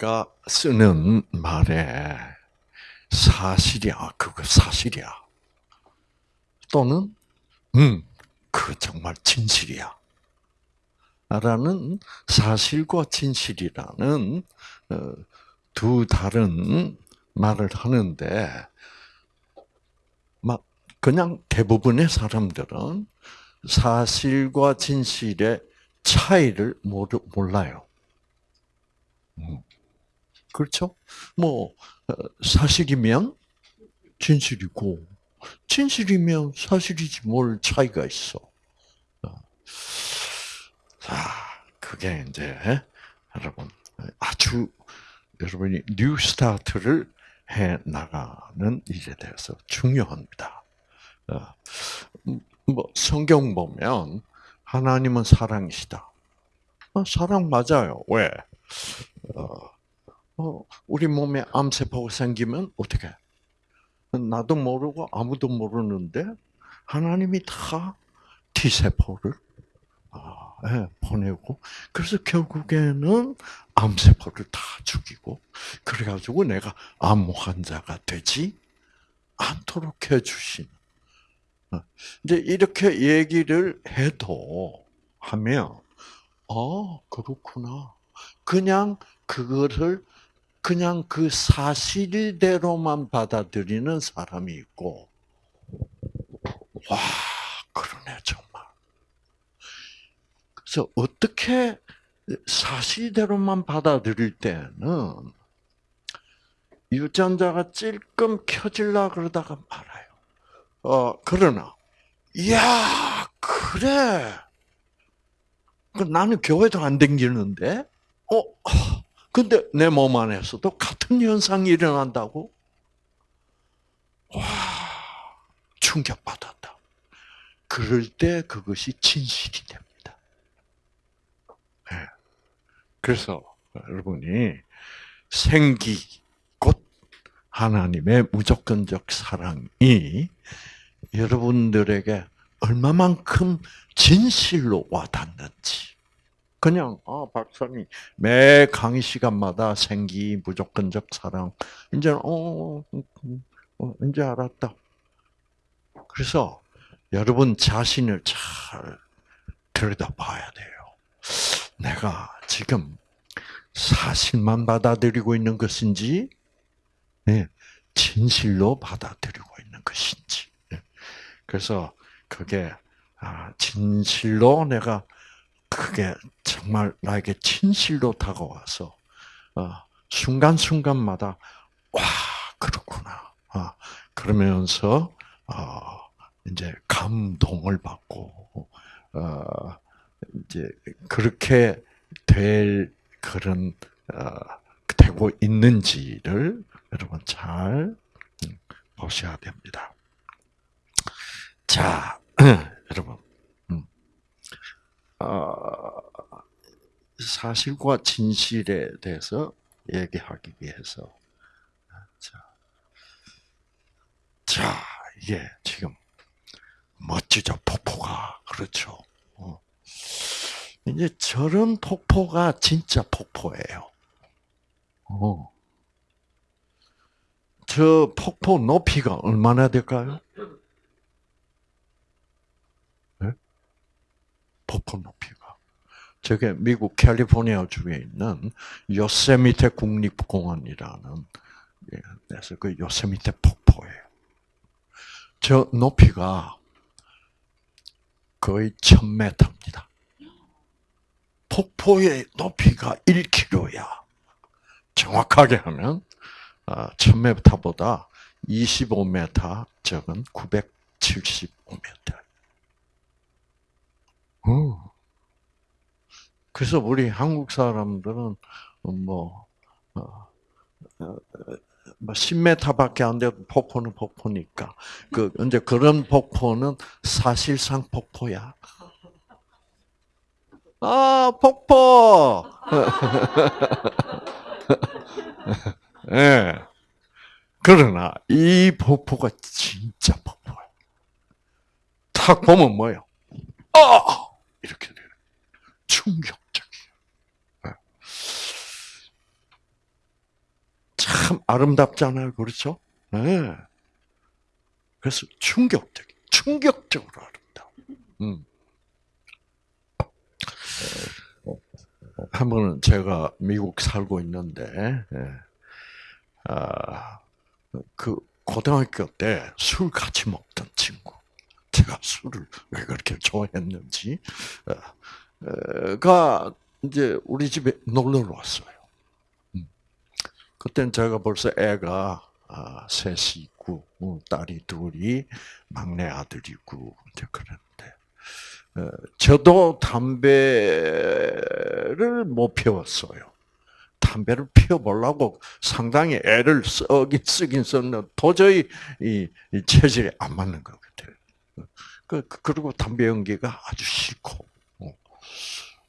우리가 쓰는 말에 사실이야, 그거 사실이야. 또는, 음, 그 정말 진실이야. 라는 사실과 진실이라는 어, 두 다른 말을 하는데, 막 그냥 대부분의 사람들은 사실과 진실의 차이를 몰라요. 음. 그렇죠? 뭐 어, 사실이면 진실이고 진실이면 사실이지 뭘 차이가 있어. 어. 자, 그게 이제 여러분 아주 여러분이 new start를 해 나가는 일에 대해서 중요합니다. 어, 뭐 성경 보면 하나님은 사랑이시다. 사랑 맞아요. 왜? 어, 우리 몸에 암세포가 생기면 어떻게? 나도 모르고 아무도 모르는데 하나님이 다 T세포를 아, 네, 보내고 그래서 결국에는 암세포를 다 죽이고 그래가지고 내가 암 환자가 되지 않도록 해주신 어, 이제 이렇게 얘기를 해도 하면 어 그렇구나 그냥 그거를 그냥 그 사실대로만 받아들이는 사람이 있고, 와, 그러네, 정말. 그래서 어떻게 사실대로만 받아들일 때는 유전자가 찔끔 켜질라 그러다가 말아요. 어, 그러나, 이야, 그래. 그 나는 교회도 안 댕기는데, 어, 근데 내 몸 안에서도 같은 현상이 일어난다고? 와, 충격받았다. 그럴 때 그것이 진실이 됩니다. 네. 그래서 여러분이 생기, 곧 하나님의 무조건적 사랑이 여러분들에게 얼마만큼 진실로 와닿는지, 그냥 아 박사님 매 강의 시간마다 생기 무조건적 사랑 이제 어, 어 이제 알았다. 그래서 여러분 자신을 잘 들여다봐야 돼요. 내가 지금 사실만 받아들이고 있는 것인지, 네, 진실로 받아들이고 있는 것인지. 네. 그래서 그게 아, 진실로 내가 그게 정말 나에게 진실로 다가와서 어, 순간순간마다 와 그렇구나 아, 그러면서 어, 이제 감동을 받고 어, 이제 그렇게 될 그런 되고 있는지를 여러분 잘 음, 보셔야 됩니다. 자, 여러분 어, 사실과 진실에 대해서 얘기하기 위해서 자, 자 이게 지금 멋지죠 폭포가 그렇죠. 어. 이제 저런 폭포가 진짜 폭포예요. 어. 저 폭포 높이가 얼마나 될까요? 폭포 높이가. 저게 미국 캘리포니아 주에 있는 요세미테 국립공원이라는 데서 그 요세미테 폭포예요. 저 높이가 거의 1000m입니다. 폭포의 높이가 1km야. 정확하게 하면 1000m보다 아, 25m 적은 975m. 어. 그래서 우리 한국 사람들은 뭐, 어, 어, 뭐 10m밖에 안 돼도 폭포는 폭포니까. 그, 이제 그런 폭포는 사실상 폭포야. 아, 폭포! 예. 네. 그러나, 이 폭포가 진짜 폭포야. 탁 보면 뭐예요? 아! 이렇게 돼요. 충격적이에요. 네. 참 아름답잖아요. 그렇죠? 네. 그래서 충격적, 충격적으로 아름다워. 음. 한 번은 제가 미국 살고 있는데, 예. 아, 그 고등학교 때 술 같이 먹던 친구, 제가 술을 왜 그렇게 좋아했는지, 어, 가 이제 우리 집에 놀러 왔어요. 음. 그땐 제가 벌써 애가 아, 셋이 있고, 어, 딸이 둘이, 막내 아들이고, 이제 그랬는데, 어, 저도 담배를 못 피웠어요. 담배를 피워보려고 상당히 애를 쓰긴 쓰긴 썼는데 도저히 이, 이 체질이 안 맞는 것 같아요. 그, 그 그리고 담배 연기가 아주 싫고. 어.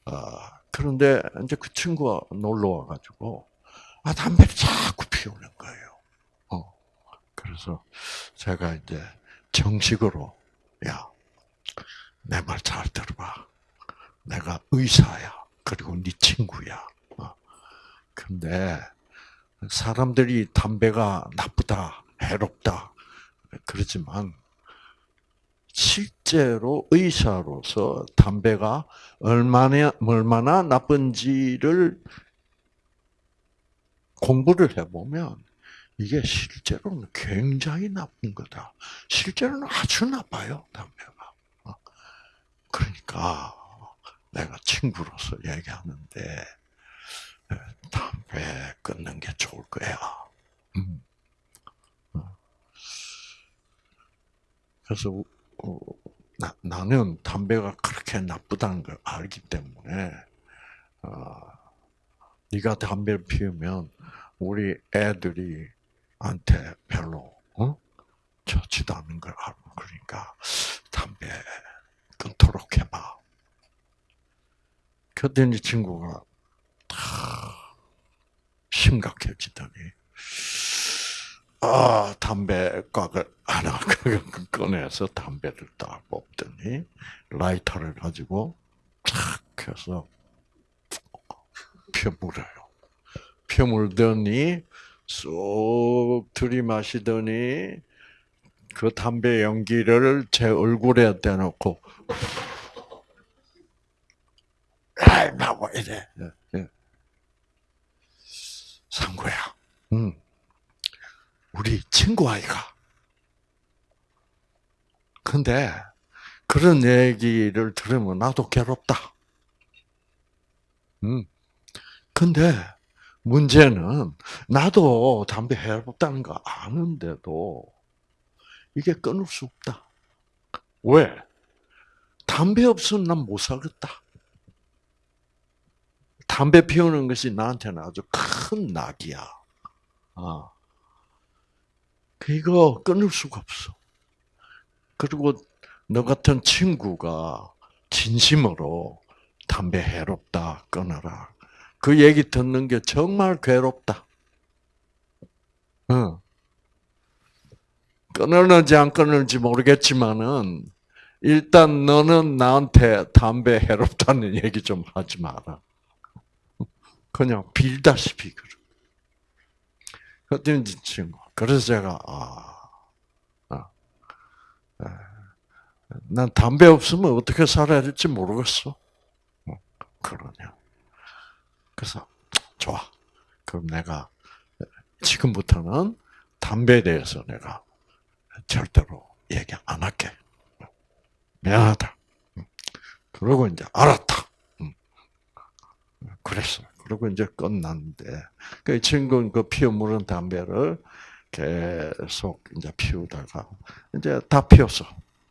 아, 그런데 이제 그 친구가 놀러 와가지고, 아, 담배를 자꾸 피우는 거예요. 어. 그래서 제가 이제 정식으로, 야, 내 말 잘 들어봐. 내가 의사야. 그리고 네 친구야. 어. 근데 사람들이 담배가 나쁘다, 해롭다 그러지만 실제로 의사로서 담배가 얼마나 얼마나 나쁜지를 공부를 해보면 이게 실제로는 굉장히 나쁜 거다. 실제로는 아주 나빠요, 담배가. 어. 그러니까 내가 친구로서 얘기하는데 담배 끊는 게 좋을 거야. 음. 어. 그래서 어, 나, 나는 담배가 그렇게 나쁘다는 걸 알기 때문에 어, 네가 담배를 피우면 우리 애들이 한테 별로 어? 좋지도 않은 걸 알고 그러니까 담배 끊도록 해봐. 그랬더니 친구가 심각해지더니 아 담배 꽉을 하나 꺼내서 담배를 딱 뽑더니 라이터를 가지고 탁 켜서 펴물어요. 펴물더니 쏙 들이마시더니 그 담배 연기를 제 얼굴에 대놓고 아이 나와 이래 상구야. 응. 우리 친구 아이가. 근데 그런 얘기를 들으면 나도 괴롭다. 응. 근데 문제는 나도 담배 해롭다는 거 아는데도 이게 끊을 수 없다. 왜? 담배 없으면 난 못 살겠다. 담배 피우는 것이 나한테는 아주 큰 낙이야. 아. 이거 끊을 수가 없어. 그리고 너 같은 친구가 진심으로 담배 해롭다, 끊어라. 그 얘기 듣는 게 정말 괴롭다. 응. 끊을는지 안 끊을지 모르겠지만은, 일단 너는 나한테 담배 해롭다는 얘기 좀 하지 마라. 그냥 빌다시피 그러. 그랬더니 친구. 그래서 제가 아, 아, 아, 난 담배 없으면 어떻게 살아야 될지 모르겠어. 어, 그러냐. 그래서 좋아. 그럼 내가 지금부터는 담배에 대해서 내가 절대로 얘기 안 할게. 미안하다. 그러고 이제 알았다. 그랬어요. 그리고 이제 끝났는데 그 친구는 그 피워 물은 담배를 계속 이제 피우다가 이제 다 피웠어.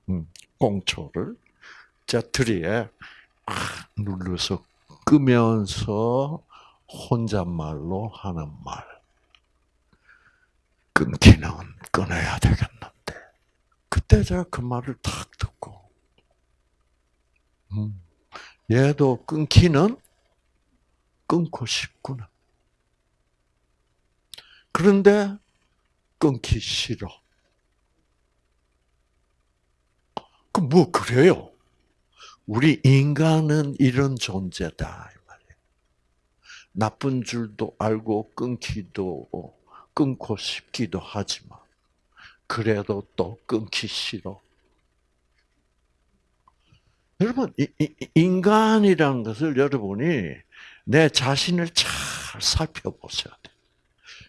음, 꽁초를 자트리에 눌러서 끄면서 혼잣말로 하는 말. 끊기는 끊어야 되겠는데. 그때 제가 그 말을 탁 듣고, 음, 얘도 끊기는 끊고 싶구나. 그런데 끊기 싫어. 그뭐 그래요? 우리 인간은 이런 존재다. 나쁜 줄도 알고 끊기도 끊고 싶기도 하지만 그래도 또 끊기 싫어. 여러분 인간이라는 것을 여러분이 내 자신을 잘 살펴보셔야 돼.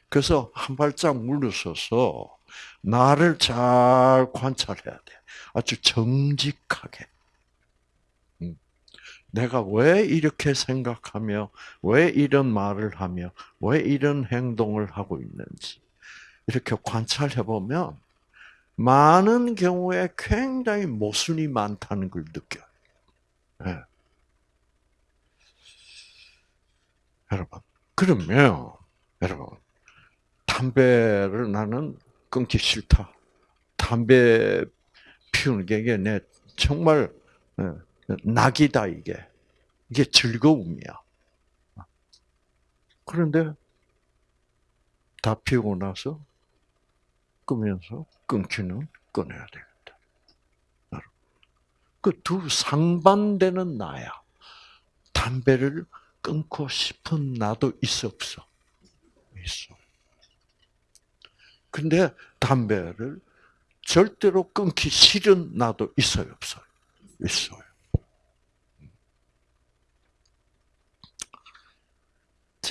그래서 한 발짝 물러서서 나를 잘 관찰해야 돼. 아주 정직하게. 음. 내가 왜 이렇게 생각하며, 왜 이런 말을 하며, 왜 이런 행동을 하고 있는지, 이렇게 관찰해 보면, 많은 경우에 굉장히 모순이 많다는 걸 느껴요. 예. 여러분, 그러면, 여러분, 담배를 나는 끊기 싫다. 담배 피우는 게 이게 내 정말 예, 낙이다 이게. 이게 즐거움이야. 그런데 다 피우고 나서 끄면서 끊기는 끊어야 되겠다. 그 두 상반되는 나야. 담배를 끊고 싶은 나도 있어 없어? 있어. 근데 담배를 절대로 끊기 싫은 나도 있어요, 없어요? 있어요.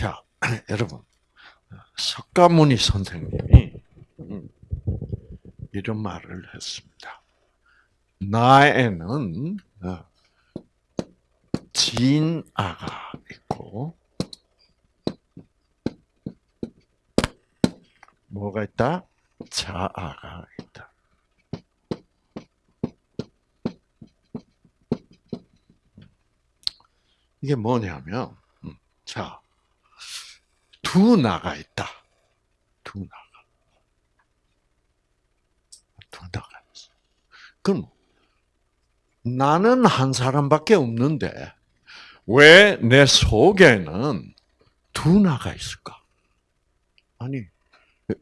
자, 여러분. 석가모니 선생님이 음, 이런 말을 했습니다. 나에는 어, 진아가 있고 뭐가 있다? 자아가 있다. 이게 뭐냐면, 음, 자, 두 나가 있다. 두 나가. 두 나가 있어. 그럼, 나는 한 사람밖에 없는데, 왜 내 속에는 두 나가 있을까? 아니,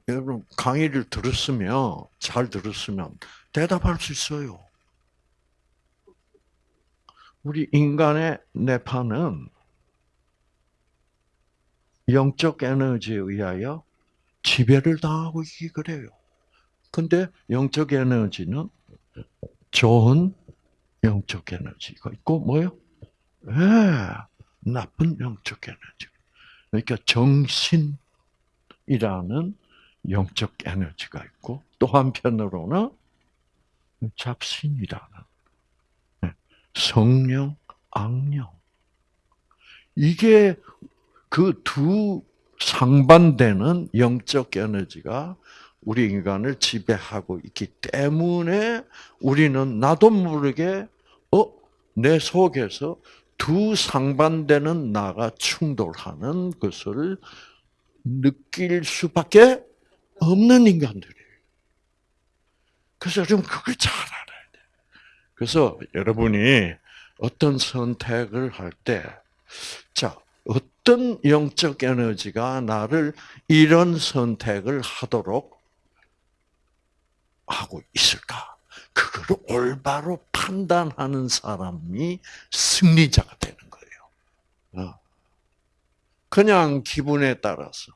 여러분, 강의를 들었으면, 잘 들었으면 대답할 수 있어요. 우리 인간의 뇌파는 영적 에너지에 의하여 지배를 당하고 있기 그래요. 근데 영적 에너지는 좋은 영적 에너지가 있고 뭐요? 예, 나쁜 영적 에너지. 그러니까 정신이라는 영적 에너지가 있고 또 한편으로는 잡신이라는 예, 성령, 악령. 이게 그 두 상반되는 영적 에너지가 우리 인간을 지배하고 있기 때문에 우리는 나도 모르게 어? 내 속에서 두 상반되는 나가 충돌하는 것을 느낄 수밖에 없는 인간들이에요. 그래서 여러분 그걸 잘 알아야 돼. 그래서 여러분이 어떤 선택을 할 때, 자, 어떤 영적 에너지가 나를 이런 선택을 하도록 하고 있을까? 그거를 올바로 판단하는 사람이 승리자가 되는 거예요. 어. 그냥 기분에 따라서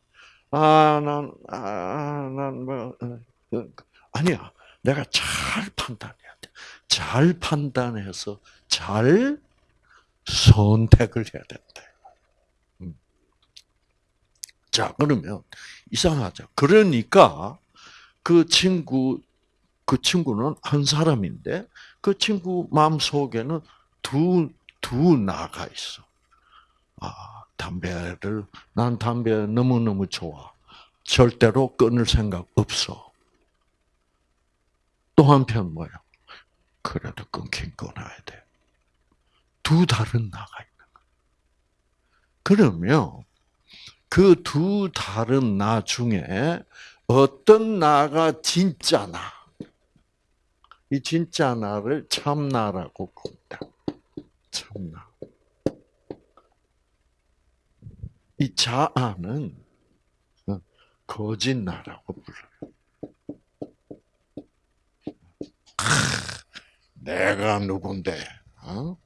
아, 난, 아, 난, 뭐, 어, 어, 아니야. 내가 잘 판단해야 돼. 잘 판단해서 잘 선택을 해야 된다. 음. 자, 그러면 이상하죠. 그러니까 그 친구 그 친구는 한 사람인데 그 친구 마음 속에는 두 두 나가 있어. 아, 담배를 난 담배 너무 너무 좋아. 절대로 끊을 생각 없어. 또 한편 뭐야? 그래도 끊긴 끊어야 돼. 두 다른 나가 있는 거야. 그러면 그 두 다른 나 중에 어떤 나가 진짜 나? 이 진짜 나를 참나라고 부른다. 참나. 이 자아는 어, 거짓 나라고 불러요. 내가 누군데? 어?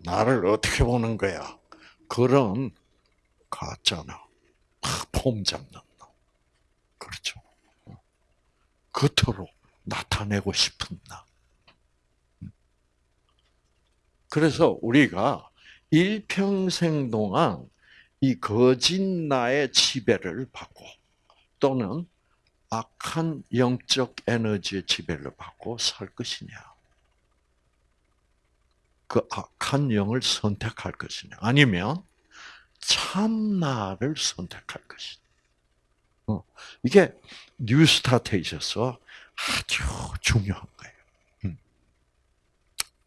나를 어떻게 보는 거야? 그런 가짜나. 폼 잡는 놈. 그렇죠. 겉으로 나타내고 싶은 나. 그래서 우리가 일평생 동안 이 거짓 나의 지배를 받고 또는 악한 영적 에너지의 지배를 받고 살 것이냐. 그 악한 영을 선택할 것이냐. 아니면 참나를 선택할 것이냐. 어, 이게 뉴스타트에 있어서 아주 중요한 거예요. 음.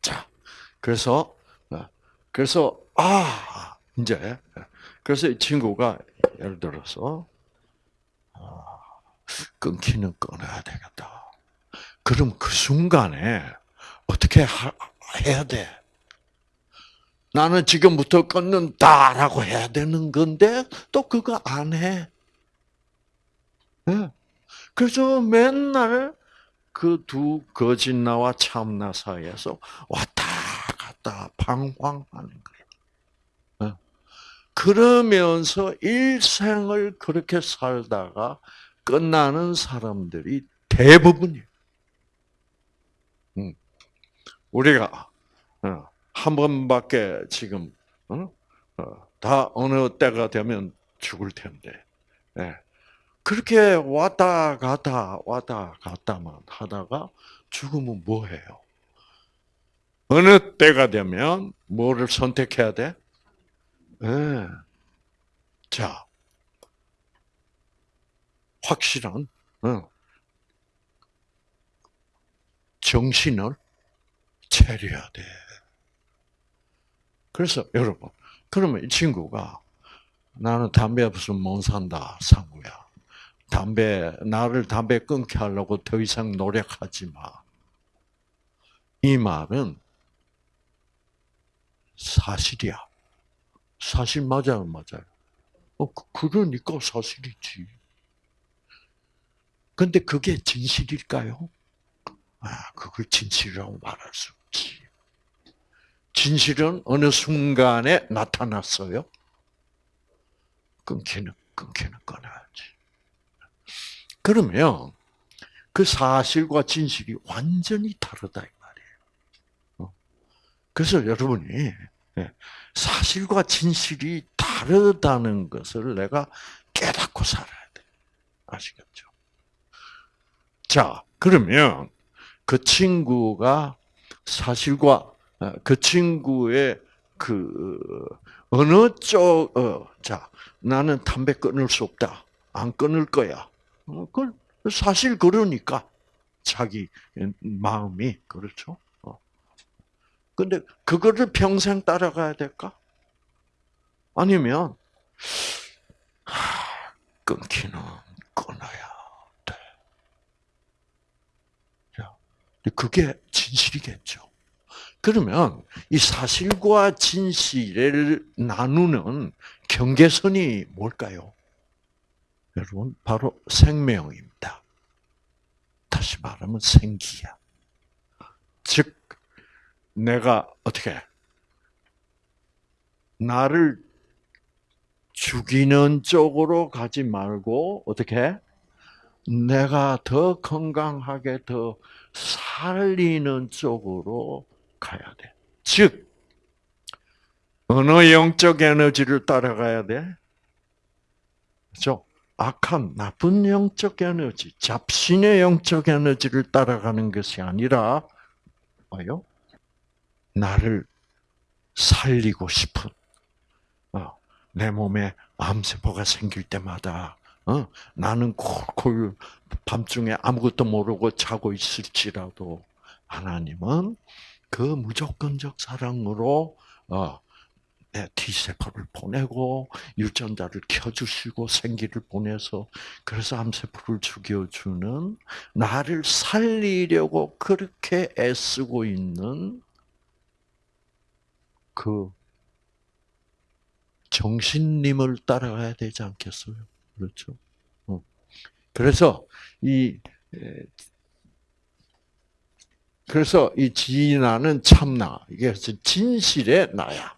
자, 그래서, 어, 그래서, 아, 이제, 그래서 이 친구가 예를 들어서, 아, 끊기는 끊어야 되겠다. 그럼 그 순간에 어떻게 해야 돼? 나는 지금부터 끊는다라고 해야 되는 건데 또 그거 안 해. 네. 그래서 맨날 그 두 거짓나와 참나 사이에서 왔다 갔다 방황하는 거예요. 네. 그러면서 일생을 그렇게 살다가 끝나는 사람들이 대부분이에요. 음. 우리가 어, 한 번밖에 지금 어? 다 어느 때가 되면 죽을 텐데 그렇게 왔다 갔다 왔다 갔다만 하다가 죽으면 뭐 해요? 어느 때가 되면 뭐를 선택해야 돼? 네. 자, 확실한 어, 정신을 차려야 돼. 그래서 여러분, 그러면 이 친구가 나는 담배 없으면 못 산다, 상구야. 담배, 나를 담배 끊게 하려고 더 이상 노력하지 마. 이 말은 사실이야. 사실 맞아요, 맞아요. 어, 그, 그러니까 사실이지. 근데 그게 진실일까요? 아, 그걸 진실이라고 말할 수 없지. 진실은 어느 순간에 나타났어요. 끊기는, 끊기는 끊어야지. 그러면 그 사실과 진실이 완전히 다르다 이 말이에요. 어. 그래서 여러분이 예, 사실과 진실이 다르다는 것을 내가 깨닫고 살아야 돼. 아시겠죠? 자, 그러면 그 친구가 사실과 어, 그 친구의 그 어느 쪽, 어, 자, 나는 담배 끊을 수 없다. 안 끊을 거야. 어, 그 사실 그러니까 자기 마음이 그렇죠. 어. 근데 그거를 평생 따라가야 될까? 아니면 끊기는 끊어야 돼. 그게 진실이겠죠. 그러면 이 사실과 진실을 나누는 경계선이 뭘까요? 여러분, 바로 생명입니다. 다시 말하면 생기야. 즉, 내가 어떻게, 나를 죽이는 쪽으로 가지 말고, 어떻게, 내가 더 건강하게 더 살리는 쪽으로 가야 돼. 즉, 어느 영적 에너지를 따라가야 돼? 그죠? 악한 나쁜 영적 에너지, 잡신의 영적 에너지를 따라가는 것이 아니라 뭐요? 나를 살리고 싶은 어, 내 몸에 암세포가 생길 때마다 어, 나는 콜콜 밤중에 아무것도 모르고 자고 있을지라도 하나님은 그 무조건적 사랑으로 어, T세포를 보내고 유전자를 켜주시고 생기를 보내서 그래서 암세포를 죽여주는 나를 살리려고 그렇게 애쓰고 있는 그 정신님을 따라가야 되지 않겠어요? 그렇죠? 어. 그래서 이 그래서 이 진아는 참나. 이게 진실의 나야.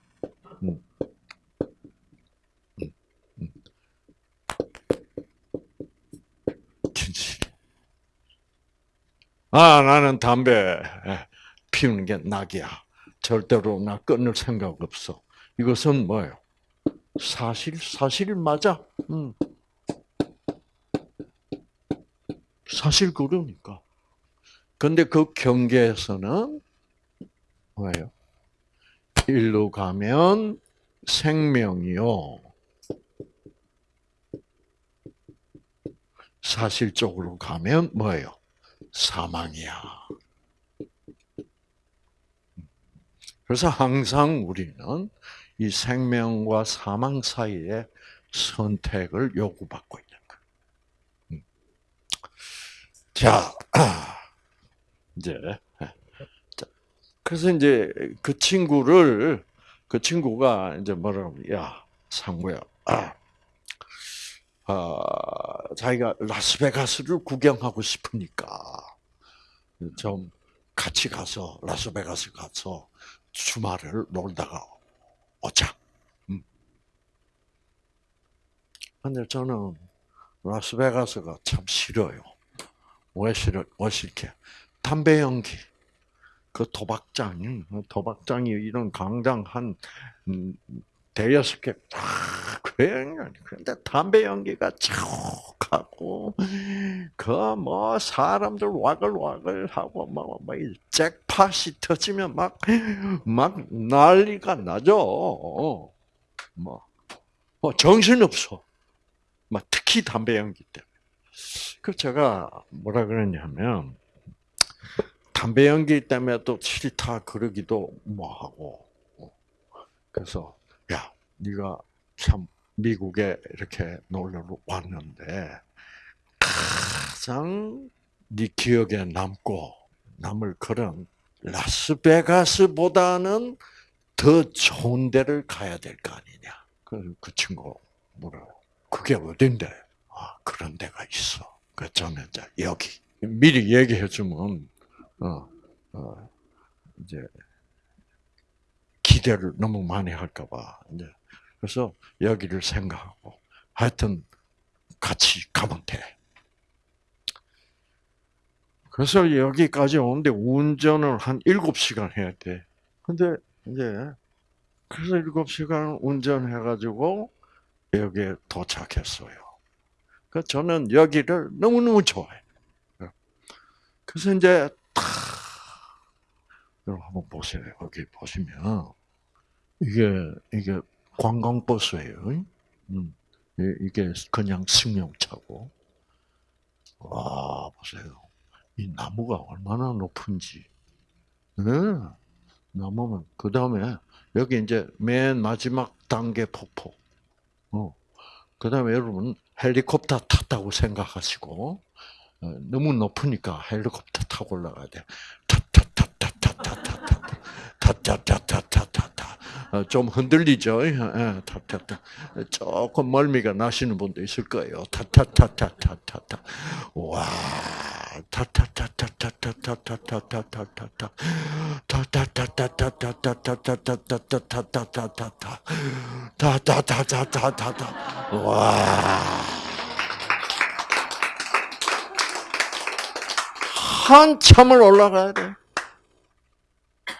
음. 음. 음. 진실. 아, 나는 담배 예, 피우는 게 낙이야. 절대로 나 끊을 생각 없어. 이것은 뭐예요? 사실, 사실 맞아. 음. 사실 그러니까. 근데 그 경계에서는 뭐예요? 일로 가면 생명이요. 사실적으로 가면 뭐예요? 사망이야. 그래서 항상 우리는 이 생명과 사망 사이에 선택을 요구받고 있는 거예요. 음. 자, 이제 그래서 이제 그 친구를 그 친구가 이제 뭐라고 야 상무야, 아, 아, 자기가 라스베가스를 구경하고 싶으니까 좀 같이 가서 라스베가스 가서 주말을 놀다가 오자. 음. 근데 저는 라스베가스가 참 싫어요. 왜 싫어? 왜 싫게? 담배 연기. 그 도박장, 도박장이 이런 강당 한 음, 대여섯 개, 다 굉장히, 근데 담배 연기가 촉하고, 그 뭐, 사람들 와글와글 하고, 뭐, 뭐, 잭팟이 터지면 막, 막 난리가 나죠. 뭐, 뭐, 정신없어. 막 특히 담배 연기 때문에. 그 제가 뭐라 그랬냐면, 담배 연기 때문에 또 싫다 그러기도 뭐 하고. 그래서 야, 네가 참 미국에 이렇게 놀러 왔는데 가장 네 기억에 남고 남을 그런 라스베가스보다는 더 좋은 데를 가야 될 거 아니냐. 그, 그 친구 뭐라 그게 어딘데? 아, 그런 데가 있어. 그 저는 이제 여기 미리 얘기해 주면 어, 어, 이제 기대를 너무 많이 할까봐 이제 그래서 여기를 생각하고 하여튼 같이 가면 돼. 그래서 여기까지 오는데 운전을 한 7시간 해야 돼. 근데 이제 그래서 7시간 운전해가지고 여기에 도착했어요. 그 저는 여기를 너무너무 좋아해. 그래서 이제 탁 여러분 한번 보세요. 여기 보시면 이게 이게 관광버스예요. 음, 이게 그냥 승용차고. 와 보세요. 이 나무가 얼마나 높은지. 네. 나무면 그 다음에 여기 이제 맨 마지막 단계 폭포. 어. 그 다음에 여러분 헬리콥터 탔다고 생각하시고 어, 너무 높으니까 헬리콥터 타고 올라가야 돼. 타타타타타타타타타타타타타 좀 흔들리죠. 타타타 조금 멀미가 나시는 분도 있을 거예요. 타타타타타타타 와 타타타타타타타타타타타타 타타타타타타타타타타타타타타타타 타타타타타타타 와 한참을 올라가야 돼.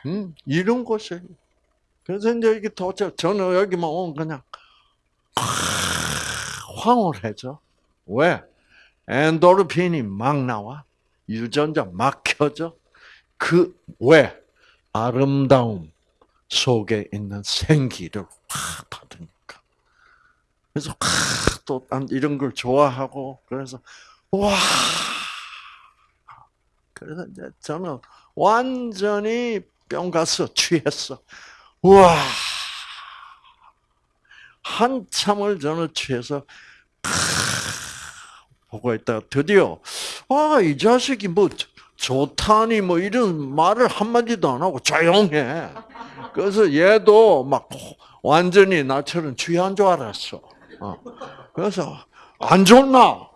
음, 이런 곳에. 그래서 이제 이게 도착, 저는 여기만 오면 그냥, 황홀해져. 왜? 엔도르핀이 막 나와. 유전자 막 켜져. 그, 왜? 아름다움 속에 있는 생기를 확 받으니까. 그래서, 또, 이런 걸 좋아하고, 그래서, 와, 그래서 이제 저는 완전히 뿅 가서 취했어. 와 한참을 저는 취해서 보고 있다가 드디어 아 이 자식이 뭐 좋다니 뭐 이런 말을 한마디도 안 하고 조용해. 그래서 얘도 막 완전히 나처럼 취한 줄 알았어. 어. 그래서 안 좋나?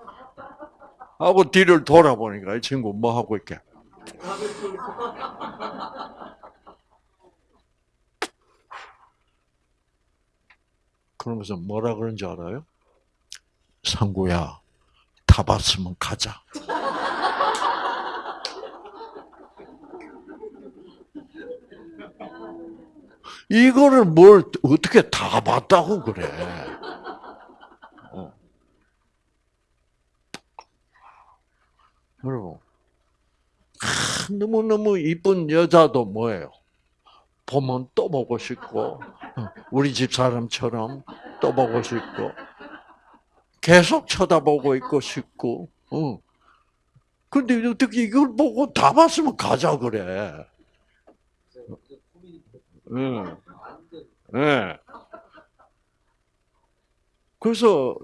하고 뒤를 돌아보니까 이 친구 뭐 하고 있게? 그러면서 뭐라 그런 줄 알아요? 상구야, 다 봤으면 가자. 이거를 뭘 어떻게 다 봤다고 그래? 여러분, 너무 너무 이쁜 여자도 뭐예요? 보면 또 보고 싶고, 어, 우리 집 사람처럼 또 보고 싶고, 계속 쳐다보고 있고 싶고, 어. 근데 어떻게 이걸 보고 다 봤으면 가자 그래. 응. 네. 그래서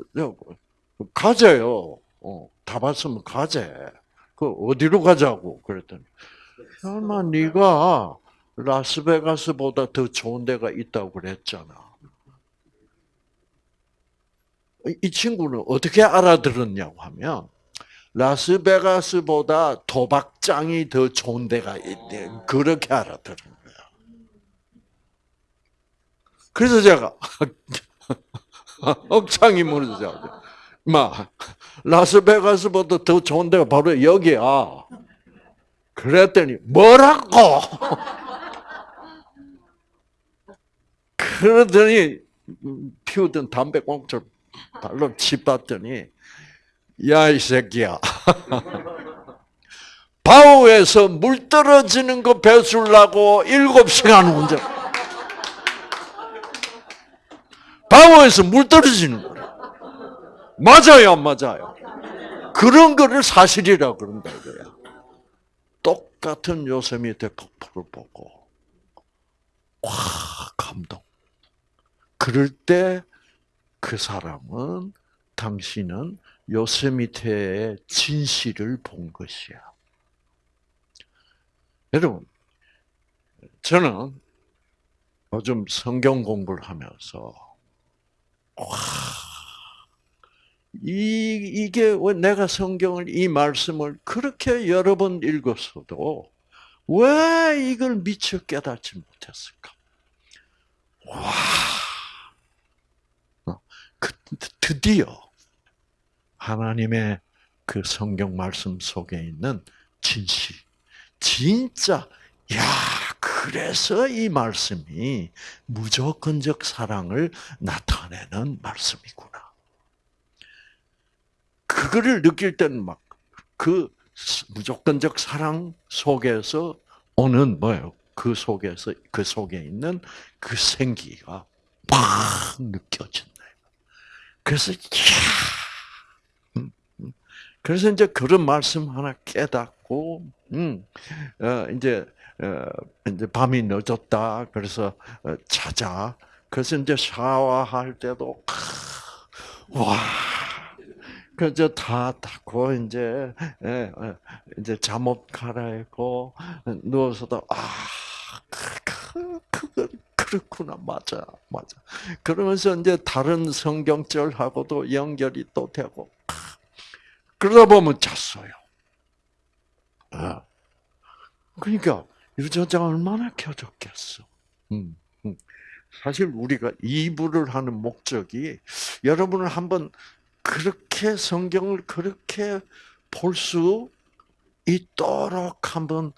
가재요. 어, 다 봤으면 가재. 그 어디로 가자고 그랬더니 설마 네가 라스베가스보다 더 좋은 데가 있다고 그랬잖아. 이 친구는 어떻게 알아들었냐고 하면 라스베가스보다 도박장이 더 좋은 데가 있대. 그렇게 알아들은 거야. 그래서 제가 억창이 무너져. 마 라스베가스보다 더 좋은 데가 바로 여기야. 그랬더니 뭐라고? 그러더니 피우던 담배꽁초를 발로 치봤더니 야 이 새끼야 바우에서 물 떨어지는 거 배출라고 일곱 시간 운전 바우에서 물 떨어지는 거래 맞아요 안 맞아요. 그런 거를 사실이라고 그런다 이거야. 똑같은 요세미테 폭포를 보고 와 감동. 그럴 때 그 사람은 당신은 요세미테의 진실을 본 것이야. 여러분, 저는 요즘 성경 공부를 하면서 와, 이 이게 왜 내가 성경을 이 말씀을 그렇게 여러 번 읽었어도 왜 이걸 미처 깨닫지 못했을까? 와. 그, 드디어 하나님의 그 성경 말씀 속에 있는 진실, 진짜 야 그래서 이 말씀이 무조건적 사랑을 나타내는 말씀이구나. 그거를 느낄 때는 막 그 무조건적 사랑 속에서 오는 뭐예요? 그 속에서 그 속에 있는 그 생기가 팍 느껴진다. 그래서 음, 음. 그래서 이제 그런 말씀 하나 깨닫고, 음, 어, 이제, 어, 이제 밤이 늦었다. 그래서 어, 자자. 그래서 이제 샤워할 때도, 와, 그저 다 닦고 이제 예, 예, 이제 잠옷 갈아입고 누워서도 아, 그, 그, 그, 그렇구나, 맞아, 맞아. 그러면서 이제 다른 성경절하고도 연결이 또 되고, 그러다 보면 잤어요. 아. 그러니까 유전자가 얼마나 켜졌겠어. 음, 음. 사실 우리가 이부를 하는 목적이 여러분을 한번 그렇게 성경을 그렇게 볼 수 있도록 한번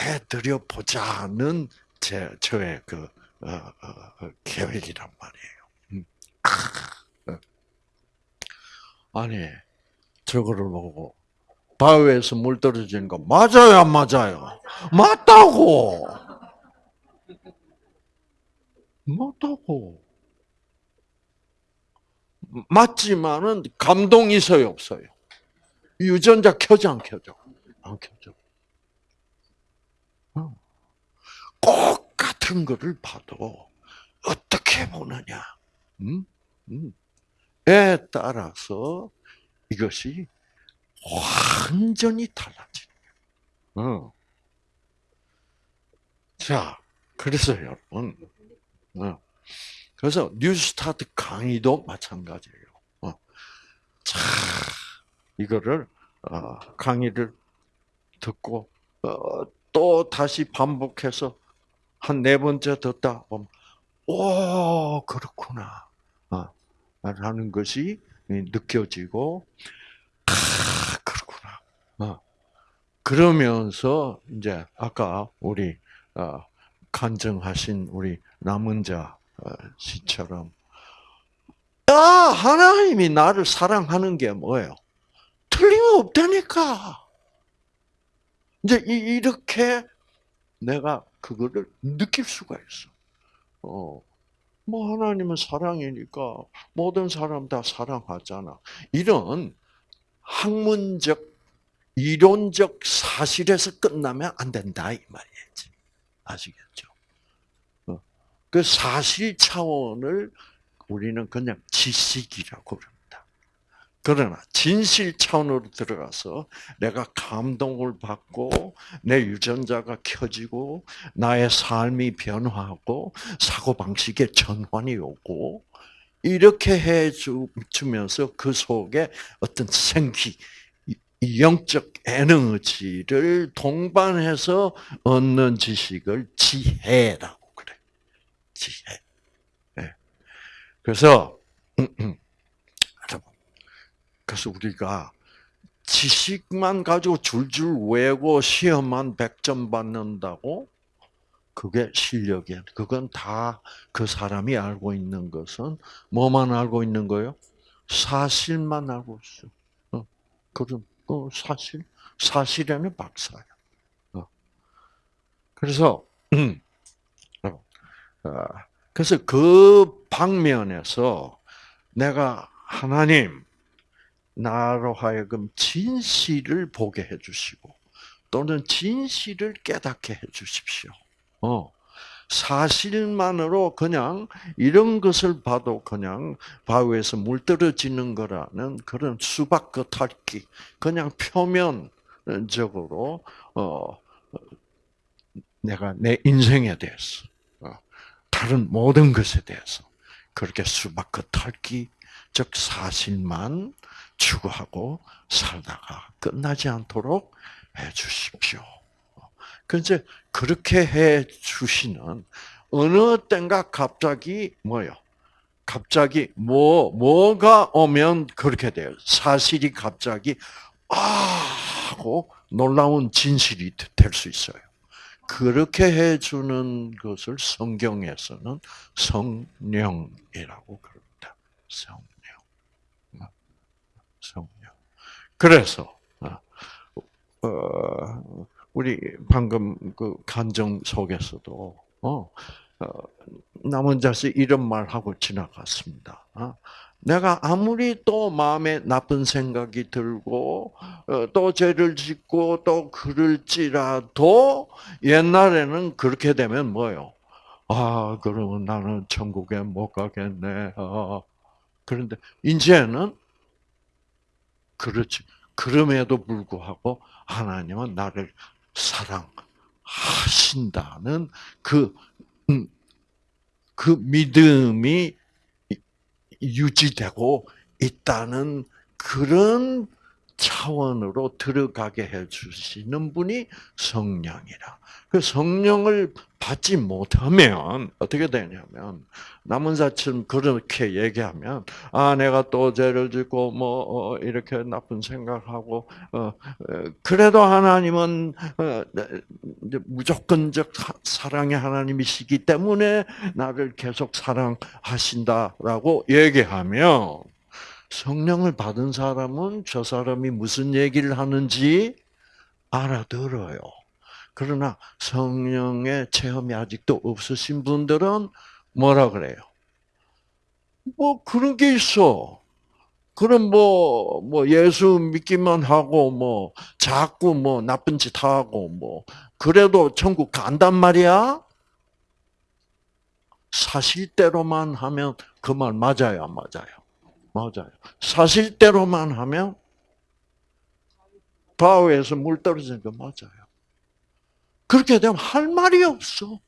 해드려 보자는 제 저의 그 어, 어, 어, 계획이란 말이에요. 음. 아니 저거를 보고 바위에서 물 떨어지는 거 맞아요, 안 맞아요? 맞다고. 맞다고. 맞지만은 감동이 있어요, 없어요? 유전자 켜져 안 켜져? 안 켜져. 꼭 같은 것을 봐도 어떻게 보느냐, 음? 음. 에 따라서 이것이 완전히 달라지는 어. 자, 그래서 여러분, 어. 그래서 뉴스타트 강의도 마찬가지예요. 어. 자, 이거를 어, 강의를 듣고 어, 또 다시 반복해서 한 네 번째 듣다 보면, 오, 그렇구나. 어, 라는 것이 느껴지고, 아, 그렇구나. 어, 그러면서, 이제, 아까 우리, 어, 간증하신 우리 남은 자 어, 시처럼 야 하나님이 나를 사랑하는 게 뭐예요? 틀림없다니까. 이제 이렇게 내가 그거를 느낄 수가 있어. 어, 뭐 하나님은 사랑이니까 모든 사람 다 사랑하잖아. 이런 학문적, 이론적 사실에서 끝나면 안 된다 이 말이지. 아시겠죠? 어, 그 사실 차원을 우리는 그냥 지식이라고 그럽니다. 그러나 진실 차원으로 들어가서 내가 감동을 받고 내 유전자가 켜지고 나의 삶이 변화하고 사고 방식의 전환이 오고 이렇게 해 주면서 그 속에 어떤 생기, 영적 에너지를 동반해서 얻는 지식을 지혜라고 그래. 지혜. 네. 그래서 그래서 우리가 지식만 가지고 줄줄 외고 시험만 100점 받는다고 그게 실력이 야 그건 다 그 사람이 알고 있는 것은 뭐만 알고 있는 거요? 사실만 알고 있어. 어, 그럼 어, 사실 사실에는 박사야. 어. 그래서 그래서 그 방면에서 내가 하나님 나로 하여금 진실을 보게 해주시고 또는 진실을 깨닫게 해주십시오. 어. 사실만으로 그냥 이런 것을 봐도 그냥 바위에서 물 떨어지는 거라는 그런 수박 겉핥기, 그냥 표면적으로 어, 내가 내 인생에 대해서 어, 다른 모든 것에 대해서 그렇게 수박 겉핥기, 즉 사실만 추구하고 살다가 끝나지 않도록 해 주십시오. 그제 그렇게 해 주시는 어느 땐가 갑자기 뭐요? 갑자기 뭐 뭐가 오면 그렇게 돼요. 사실이 갑자기 아 하고 놀라운 진실이 될 수 있어요. 그렇게 해주는 것을 성경에서는 성령이라고 그럽니다. 성. 성령. 그래서 어, 어, 우리 방금 그 간정 속에서도 어, 남은 자식 이런 말 하고 지나갔습니다. 내가 아무리 또 마음에 나쁜 생각이 들고 또 죄를 짓고 또 그럴지라도 옛날에는 그렇게 되면 뭐요? 아 그러면 나는 천국에 못 가겠네. 그런데 이제는 그렇지. 그럼에도 불구하고 하나님은 나를 사랑하신다는 그, 음, 그 믿음이 유지되고 있다는 그런 차원으로 들어가게 해주시는 분이 성령이라. 그 성령을 받지 못하면 어떻게 되냐면 남은 자처럼 그렇게 얘기하면 아 내가 또 죄를 짓고 뭐 어, 이렇게 나쁜 생각하고 어, 그래도 하나님은 어, 무조건적 사랑의 하나님이시기 때문에 나를 계속 사랑하신다라고 얘기하면 성령을 받은 사람은 저 사람이 무슨 얘기를 하는지 알아들어요. 그러나 성령의 체험이 아직도 없으신 분들은 뭐라 그래요? 뭐 그런 게 있어. 그럼 뭐, 뭐 예수 믿기만 하고 뭐 자꾸 뭐 나쁜 짓 하고 뭐 그래도 천국 간단 말이야? 사실대로만 하면 그 말 맞아요, 안 맞아요? 맞아요. 사실대로만 하면 바위에서 물 떨어지는 거 맞아요. 그렇게 되면 할 말이 없어.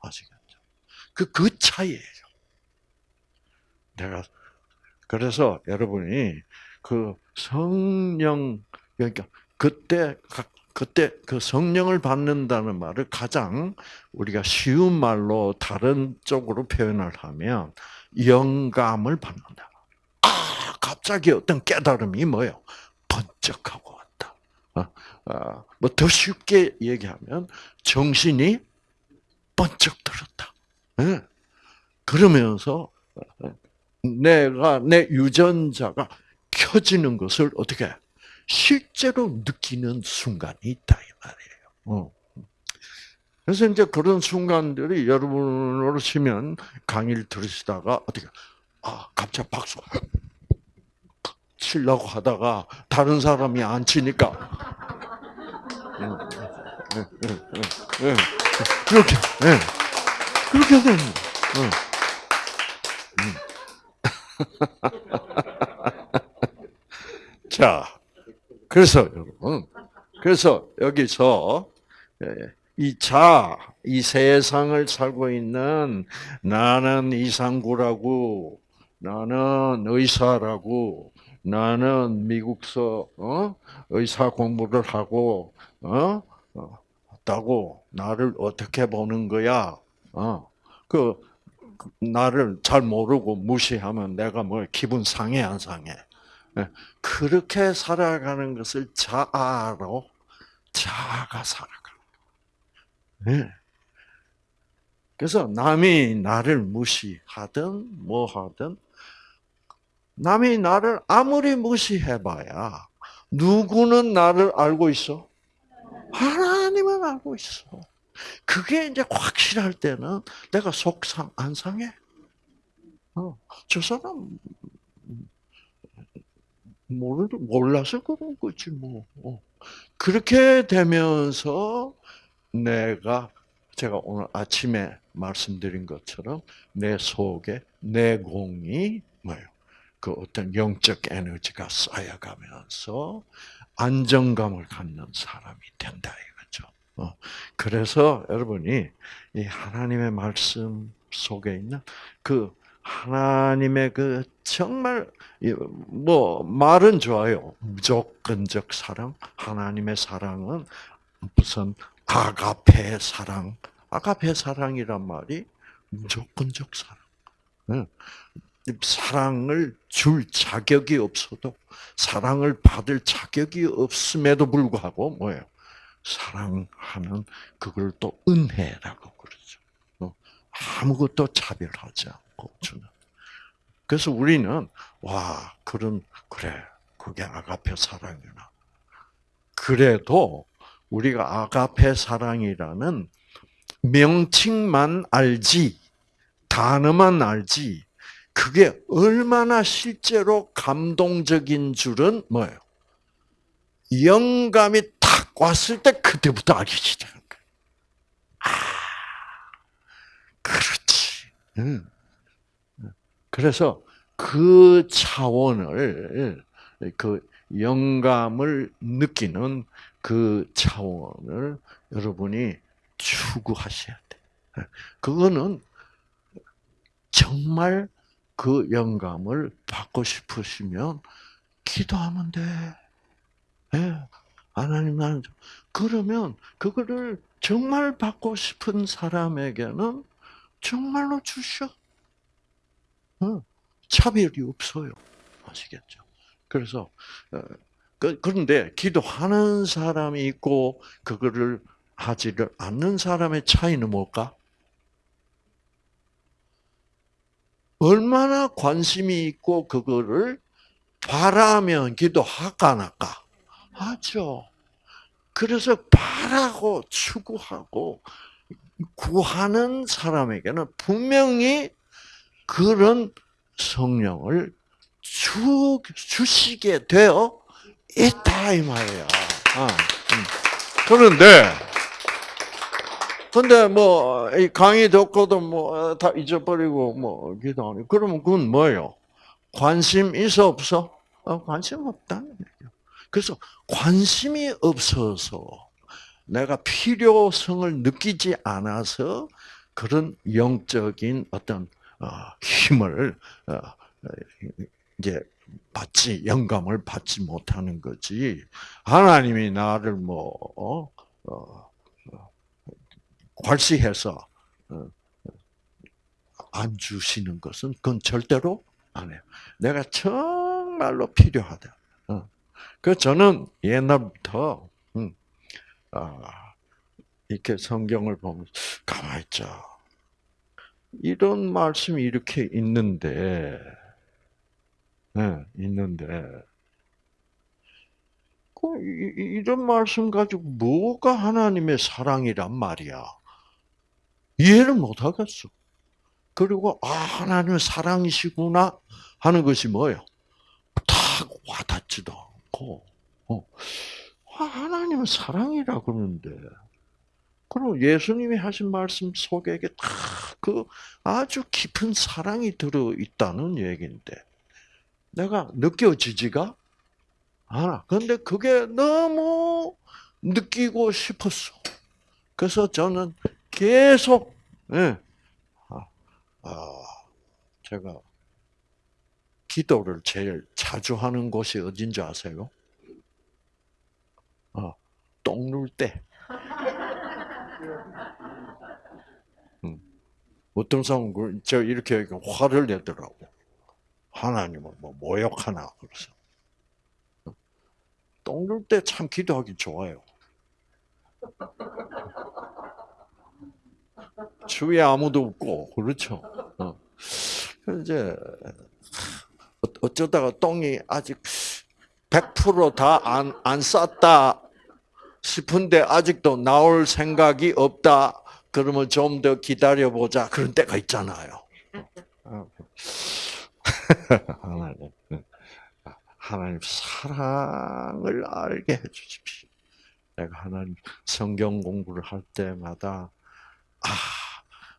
아시겠죠? 그, 그 차이예요. 내가, 그래서 여러분이 그 성령, 그러니까 그때, 그때 그 성령을 받는다는 말을 가장 우리가 쉬운 말로 다른 쪽으로 표현을 하면 영감을 받는다. 아, 갑자기 어떤 깨달음이 뭐예요? 번쩍하고 왔다. 어, 어, 뭐더 쉽게 얘기하면 정신이 번쩍 들었다. 예. 그러면서 내가 내 유전자가 켜지는 것을 어떻게 실제로 느끼는 순간이 있다 이 말이에요. 어. 그래서 이제 그런 순간들이 여러분 오시면 강의를 들으시다가 어떻게 아 갑자기 박수. 치려고 하다가 다른 사람이 안 치니까. 그렇게 그렇게 되는 자, 그래서 여러분, 그래서 여기서 예, 이 자, 이 세상을 살고 있는 나는 이상구라고, 나는 의사라고, 나는 미국서 어? 의사 공부를 하고 어? 어? 다고 나를 어떻게 보는 거야? 어? 그, 그 나를 잘 모르고 무시하면 내가 뭐 기분 상해 안 상해? 예. 그렇게 살아가는 것을 자아로 자아가 살아가. 네. 그래서 남이 나를 무시하든 뭐 하든 남이 나를 아무리 무시해봐야 누구는 나를 알고 있어? 하나님은 알고 있어. 그게 이제 확실할 때는 내가 속상 안 상해. 어, 저 사람 모르 몰라서 그런 거지 뭐. 어. 그렇게 되면서 내가 제가 오늘 아침에 말씀드린 것처럼 내 속에 내공이 뭐예요? 그 어떤 영적 에너지가 쌓여가면서 안정감을 갖는 사람이 된다 이거죠. 어. 그래서 여러분이 이 하나님의 말씀 속에 있는 그 하나님의 그 정말 뭐 말은 좋아요. 무조건적 사랑, 하나님의 사랑은 무슨 아가페 사랑, 아가페 사랑이란 말이 무조건적 사랑. 사랑을 줄 자격이 없어도 사랑을 받을 자격이 없음에도 불구하고 뭐예요? 사랑하는 그걸 또 은혜라고 그러죠. 어, 아무것도 차별하지 않고 주는. 그래서 우리는 와 그런 그래 그게 아가페 사랑이구나. 그래도 우리가 아가페 사랑이라는 명칭만 알지 단어만 알지 그게 얼마나 실제로 감동적인 줄은 뭐예요? 영감이 탁 왔을 때 그때부터 알기 시작한 거예요. 아, 그렇지. 그래서 그 차원을 그 영감을 느끼는 그 차원을 여러분이 추구하셔야 돼. 그거는 정말 그 영감을 받고 싶으시면 기도하면 돼. 예. 하나님 나는 그러면 그거를 정말 받고 싶은 사람에게는 정말로 주셔. 어. 차별이 없어요. 아시겠죠? 그래서 어, 그, 그런데 기도하는 사람이 있고 그거를 하지를 않는 사람의 차이는 뭘까? 얼마나 관심이 있고 그거를 바라면 기도할까 안 할까? 하죠. 그래서 바라고 추구하고 구하는 사람에게는 분명히 그런 성령을 주, 주시게 되어 있다 이 말이야. 아, 음. 그런데 근데 뭐 강의 듣고도 뭐 다 잊어버리고 뭐 기도하니 그러면 그건 뭐예요? 관심 있어 없어? 어, 관심 없다는 얘기예요. 그래서 관심이 없어서 내가 필요성을 느끼지 않아서 그런 영적인 어떤 어, 힘을 어, 이제 받지 영감을 받지 못하는 거지 하나님이 나를 뭐 어, 어, 괄시해서 어, 안 주시는 것은 그건 절대로 안 해요. 내가 정말로 필요하다. 어. 그 저는 옛날부터 음, 아, 이렇게 성경을 보면 가만히 있자. 이런 말씀이 이렇게 있는데, 네, 있는데, 그 이, 런 말씀 가지고 뭐가 하나님의 사랑이란 말이야? 이해를 못 하겠어. 그리고 아 하나님은 사랑이시구나 하는 것이 뭐예요? 딱 와닿지도 않고, 어. 아, 하나님은 사랑이라 그러는데, 그럼 예수님이 하신 말씀 속에 다 그 아주 깊은 사랑이 들어 있다는 얘기인데, 내가 느껴지지가 않아. 근데 그게 너무 느끼고 싶었어. 그래서 저는 계속, 예, 아, 아, 제가 기도를 제일 자주 하는 곳이 어딘지 아세요? 어, 똥눌 때. 음. 어떤 사람은 저 이렇게 화를 내더라고. 하나님을 뭐 모욕하나 그래서. 똥눌 때 참 기도하기 좋아요. 주위에 아무도 없고 그렇죠. 어. 이제 어쩌다가 똥이 아직 100%다 안 안 쌌다 싶은데 아직도 나올 생각이 없다. 그러면 좀 더 기다려 보자. 그런 때가 있잖아요. 하나님, 하나님 사랑을 알게 해주십시오. 내가 하나님 성경 공부를 할 때마다 아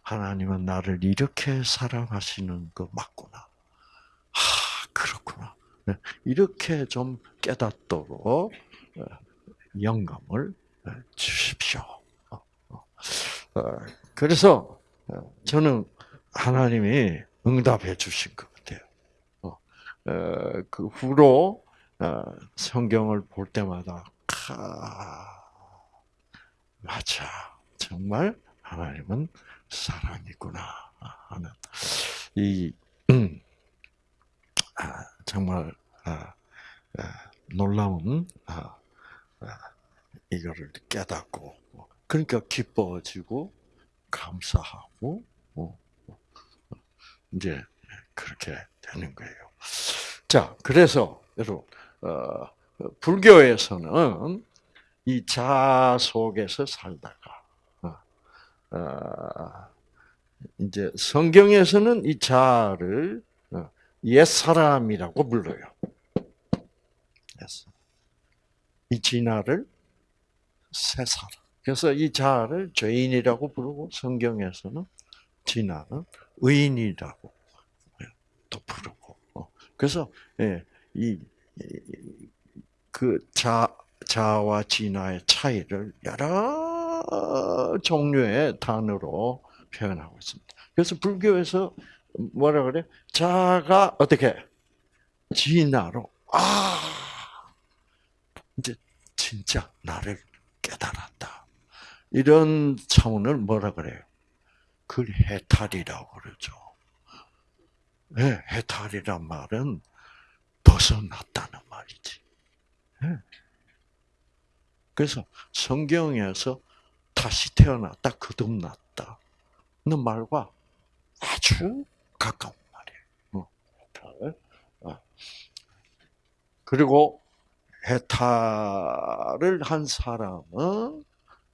하나님은 나를 이렇게 사랑하시는 거 맞구나. 아 그렇구나. 네, 이렇게 좀 깨닫도록 어, 영감을 어, 주십시오. 어, 그래서 저는 하나님이 응답해 주신 것. 그 후로 성경을 볼 때마다 맞아 정말 하나님은 사랑이구나 하는 이 음, 아, 정말 아, 아, 놀라운 이거를 깨닫고 그러니까 기뻐지고 감사하고 어, 어, 이제 그렇게 되는 거예요. 자, 그래서 여러분 어, 불교에서는 이 자 속에서 살다가 이제 성경에서는 이 자를 옛 사람이라고 불러요. 이 진화를 새 사람. 그래서 이 자를 죄인이라고 부르고 성경에서는 진화는 의인이라고 또 부르고. 어, 그래서 예, 이그 자 자와 진화의 차이를 여러 종류의 단어로 표현하고 있습니다. 그래서 불교에서 뭐라 그래? 자가 어떻게 진화로 아 이제 진짜 나를 깨달았다. 이런 차원을 뭐라 그래요? 그 해탈이라고 그러죠. 네, 해탈이란 말은 벗어났다는 말이지. 네. 그래서 성경에서 다시 태어났다, 거듭났다. 는 말과 아주 가까운 말이에요. 어. 그리고 해탈을 한 사람은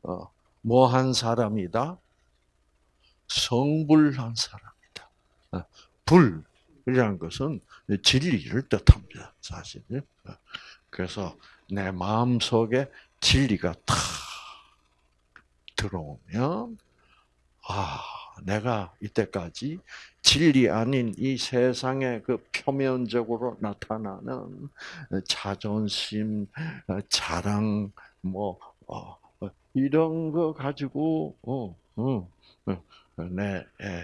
어, 뭐한 사람이다? 성불한 사람이다. 어, 불 이라는 것은 진리를 뜻합니다. 사실. 어, 그래서 내 마음 속에 진리가 탁 들어오면 아 내가 이때까지 진리 아닌 이 세상의 그 표면적으로 나타나는 자존심, 자랑, 뭐 어, 어, 이런 거 가지고 어, 어, 내 예,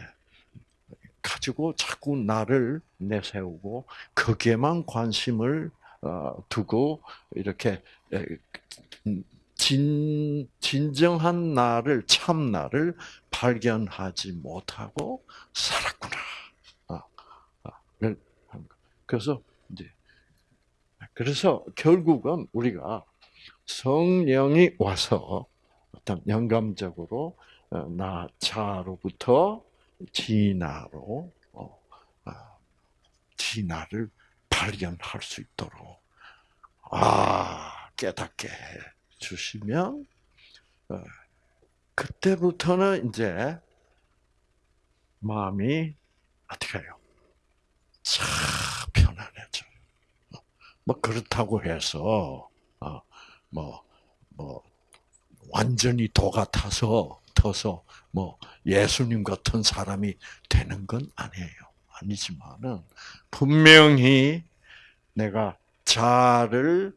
가지고 자꾸 나를 내세우고 거기에만 관심을 두고 이렇게 진, 진정한 나를, 참 나를 발견하지 못하고 살았구나. 아, 아, 그래서, 이제, 그래서 결국은 우리가 성령이 와서, 어떤 영감적으로 어, 나 자로부터 진화로 어, 아, 진화를 발견할 수 있도록 아 깨닫게 해 주시면 어, 그때부터는 이제 마음이 어떻게 해요? 참 편안해져요. 뭐 그렇다고 해서 뭐뭐 뭐 완전히 도가 타서 터서 뭐 예수님 같은 사람이 되는 건 아니에요. 아니지만은 분명히 내가 자를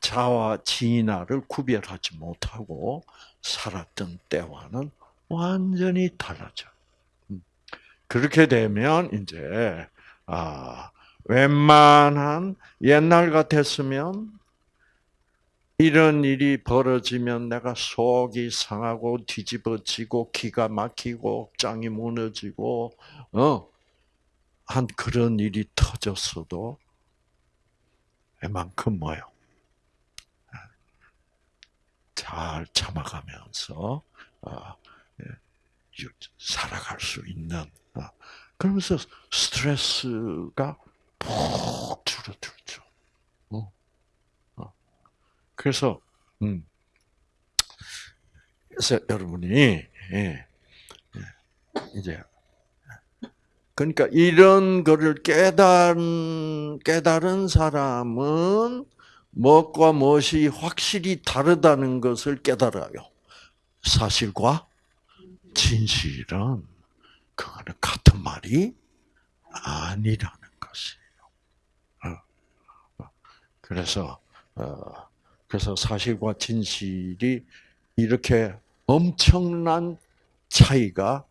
자와 진화를 구별하지 못하고 살았던 때와는 완전히 달라져. 음. 그렇게 되면 이제 아 웬만한 옛날 같았으면 이런 일이 벌어지면 내가 속이 상하고 뒤집어지고 기가 막히고 짱이 무너지고 어 한 그런 일이 터졌어도 웬만큼 뭐요? 잘 참아가면서 어, 예, 살아갈 수 있는 어, 그러면서 스트레스가 푹 줄어들죠. 어, 그래서 음, 그래서 여러분이 예, 예, 이제 그러니까 이런 거를 깨달은 깨달은 사람은 무엇과 무엇이 확실히 다르다는 것을 깨달아요. 사실과 진실은 그거는 같은 말이 아니라는 것이에요. 어. 그래서 어, 그래서 사실과 진실이 이렇게 엄청난 차이가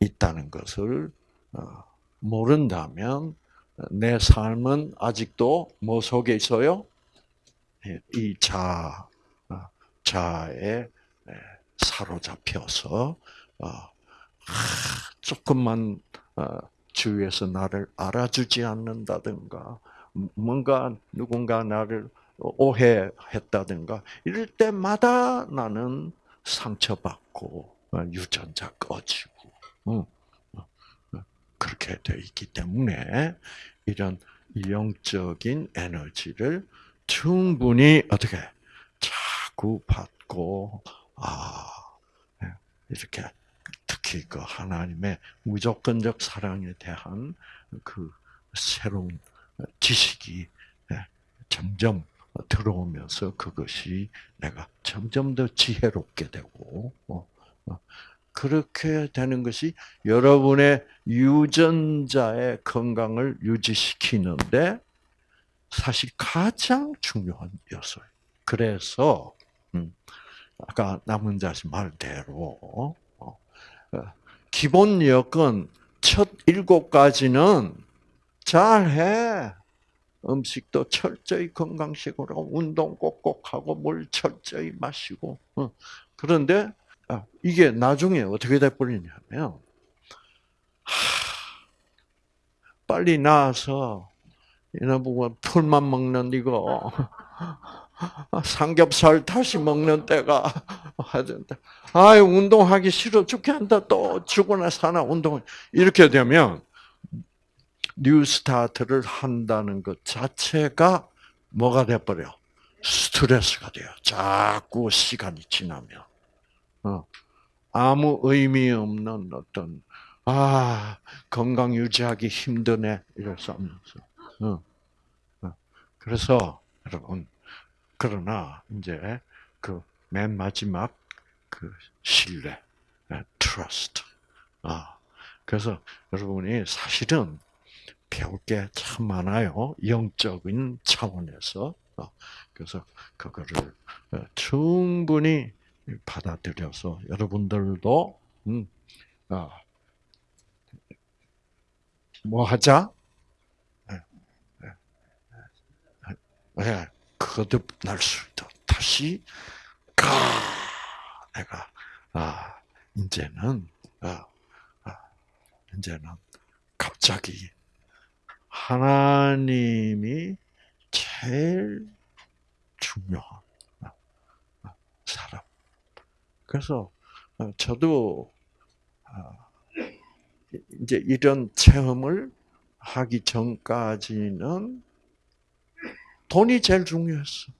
있다는 것을 어, 모른다면 내 삶은 아직도 뭐 속에 있어요? 예, 이 자, 어, 자에 사로잡혀서 어, 조금만 어, 주위에서 나를 알아주지 않는다든가 뭔가 누군가 나를 오해했다든가 이럴 때마다 나는 상처받고 유전자 꺼지고 그렇게 돼 있기 때문에 이런 영적인 에너지를 충분히 어떻게 자꾸 받고 아 예, 이렇게 특히 그 하나님의 무조건적 사랑에 대한 그 새로운 지식이 예, 점점 들어오면서 그것이 내가 점점 더 지혜롭게 되고 어, 어, 그렇게 되는 것이 여러분의 유전자의 건강을 유지시키는데 사실 가장 중요한 요소예요. 그래서 음, 아까 남은 자씨 말대로 어, 어, 기본 여건 첫 일곱 가지는 잘해. 음식도 철저히 건강식으로 운동 꼭꼭 하고 물 철저히 마시고 어. 그런데 아, 이게 나중에 어떻게 돼 버리냐면 빨리 나와서 이놈의 풀만 먹는 이거 삼겹살 다시 먹는 때가 하던데 아유 운동하기 싫어 죽겠다 또 죽거나 사나 운동 이렇게 되면 뉴스타트를 한다는 것 자체가 뭐가 돼버려 스트레스가 돼요. 자꾸 시간이 지나면 어, 아무 의미 없는 어떤 아 건강 유지하기 힘드네 이래서 하면서 어. 어. 그래서 여러분 그러나 이제 그 맨 마지막 그 신뢰, trust. 아 그래서 여러분이 사실은 배울 게 참 많아요. 영적인 차원에서. 어. 그래서 그거를 충분히 받아들여서 여러분들도 음, 아, 뭐 하자? 네, 거듭날 수 있도록 다시 가 내가 아 이제는 아, 아 이제는 갑자기 하나님이 제일 중요한 사람 그래서 어, 저도 아, 이제 이런 체험을 하기 전까지는 돈이 제일 중요했어.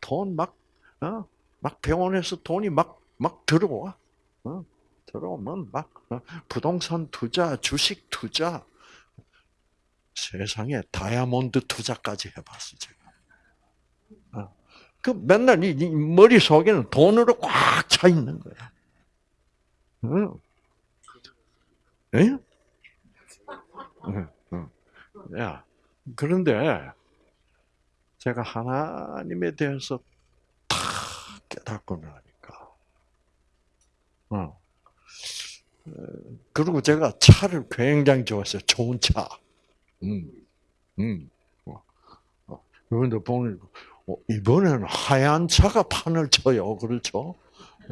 돈 막, 어, 막 병원에서 돈이 막, 막 들어와. 어, 들어오면 막, 어, 부동산 투자, 주식 투자, 세상에 다이아몬드 투자까지 해봤어, 제가. 어, 그 맨날 이, 이 머릿속에는 돈으로 꽉 차 있는 거야. 응. 예? 응, 응. 야, 그런데 제가 하나님에 대해서 다 깨닫고 나니까, 어. 그리고 제가 차를 굉장히 좋아했어요. 좋은 차. 음, 음. 그런데 보니 어, 이번에는 하얀 차가 판을 쳐요. 그렇죠?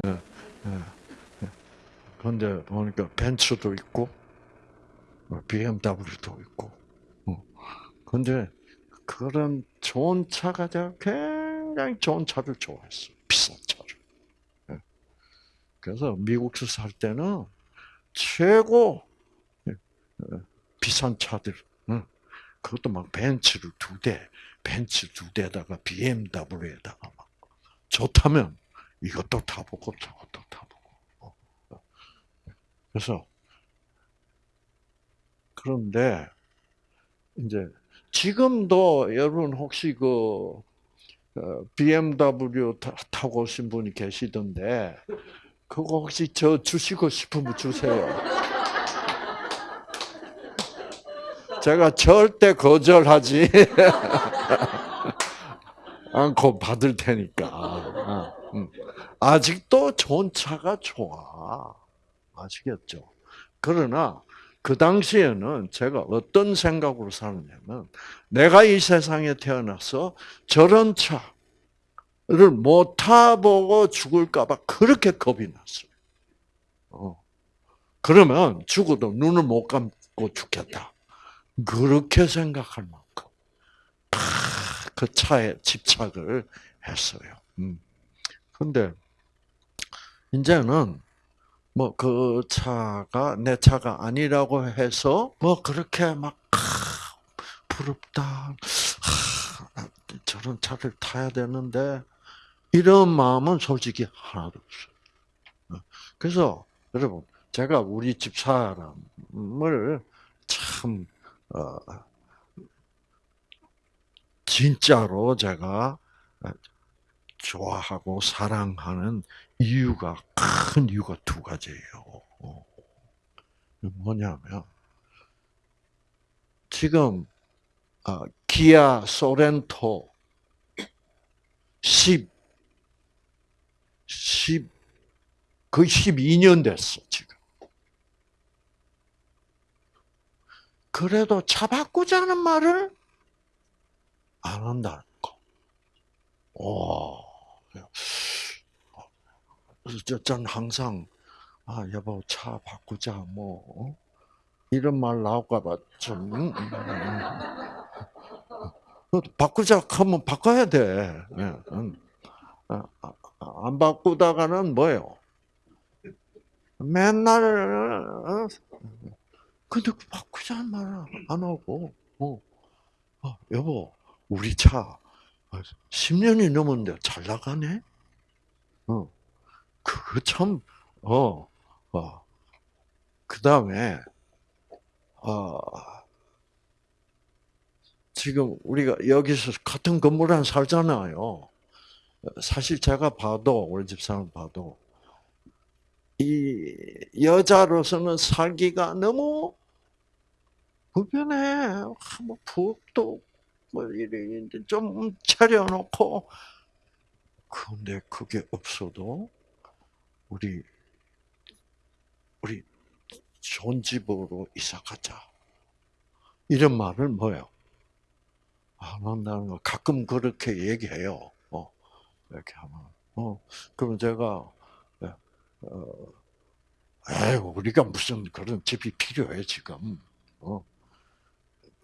예, 예. 그런데 보니까 벤츠도 있고, BMW도 있고. 그런데 그런 좋은 차가 제가 굉장히 좋은 차를 좋아했어. 비싼 차를. 예. 그래서 미국에서 살 때는 최고 비싼 차들, 그것도 막 벤츠를 두 대, 벤츠 두 대에다가 BMW에다가 막 좋다면 이것도 타보고 저것도 타보고. 어, 어. 그래서 그런데 이제 지금도 여러분 혹시 그 BMW 타고 오신 분이 계시던데 그거 혹시 저 주시고 싶으면 주세요. 제가 절대 거절하지 않고 받을 테니까. 어, 음. 아직도 좋은 차가 좋아. 아시겠죠? 그러나 그 당시에는 제가 어떤 생각으로 살았냐면 내가 이 세상에 태어나서 저런 차를 못 타보고 죽을까봐 그렇게 겁이 났어요. 어. 그러면 죽어도 눈을 못 감고 죽겠다. 그렇게 생각할 만큼 그 차에 집착을 했어요. 음. 근데 이제는 뭐 그 차가 내 차가 아니라고 해서 뭐 그렇게 막 부럽다. 저런 차를 타야 되는데 이런 마음은 솔직히 하나도 없어요. 그래서 여러분 제가 우리 집 사람을 참 어, 진짜로 제가 좋아하고 사랑하는 이유가 큰 이유가 두 가지예요. 어. 뭐냐면 지금 어, 기아 소렌토 10, 10, 거의 12년 됐어, 지금. 그래도 차 바꾸자는 말을 안 한다는 거. 오. 전 항상, 아, 여보, 차 바꾸자, 뭐, 어? 이런 말 나올까봐 좀, 음. 바꾸자 하면 바꿔야 돼. 예, 아, 아, 안 바꾸다가는 뭐예요? 맨날, 어? 근데 바꾸자는 말안 하고, 어, 어, 여보, 우리 차 10년이 넘었는데 잘 나가네? 어, 그거 참, 어, 어. 그 다음에, 어, 지금 우리가 여기서 같은 건물 안 살잖아요. 사실 제가 봐도, 우리 집사람 봐도, 이 여자로서는 살기가 너무 불편해. 뭐 부엌도 뭐 이래 좀 차려놓고 근데 그게 없어도 우리 우리 좋은 집으로 이사 가자. 이런 말을 뭐요? 안 한다는 거 가끔 그렇게 얘기해요. 어, 이렇게 하면 어 그럼 제가 어, 에이, 우리가 무슨 그런 집이 필요해 지금. 어.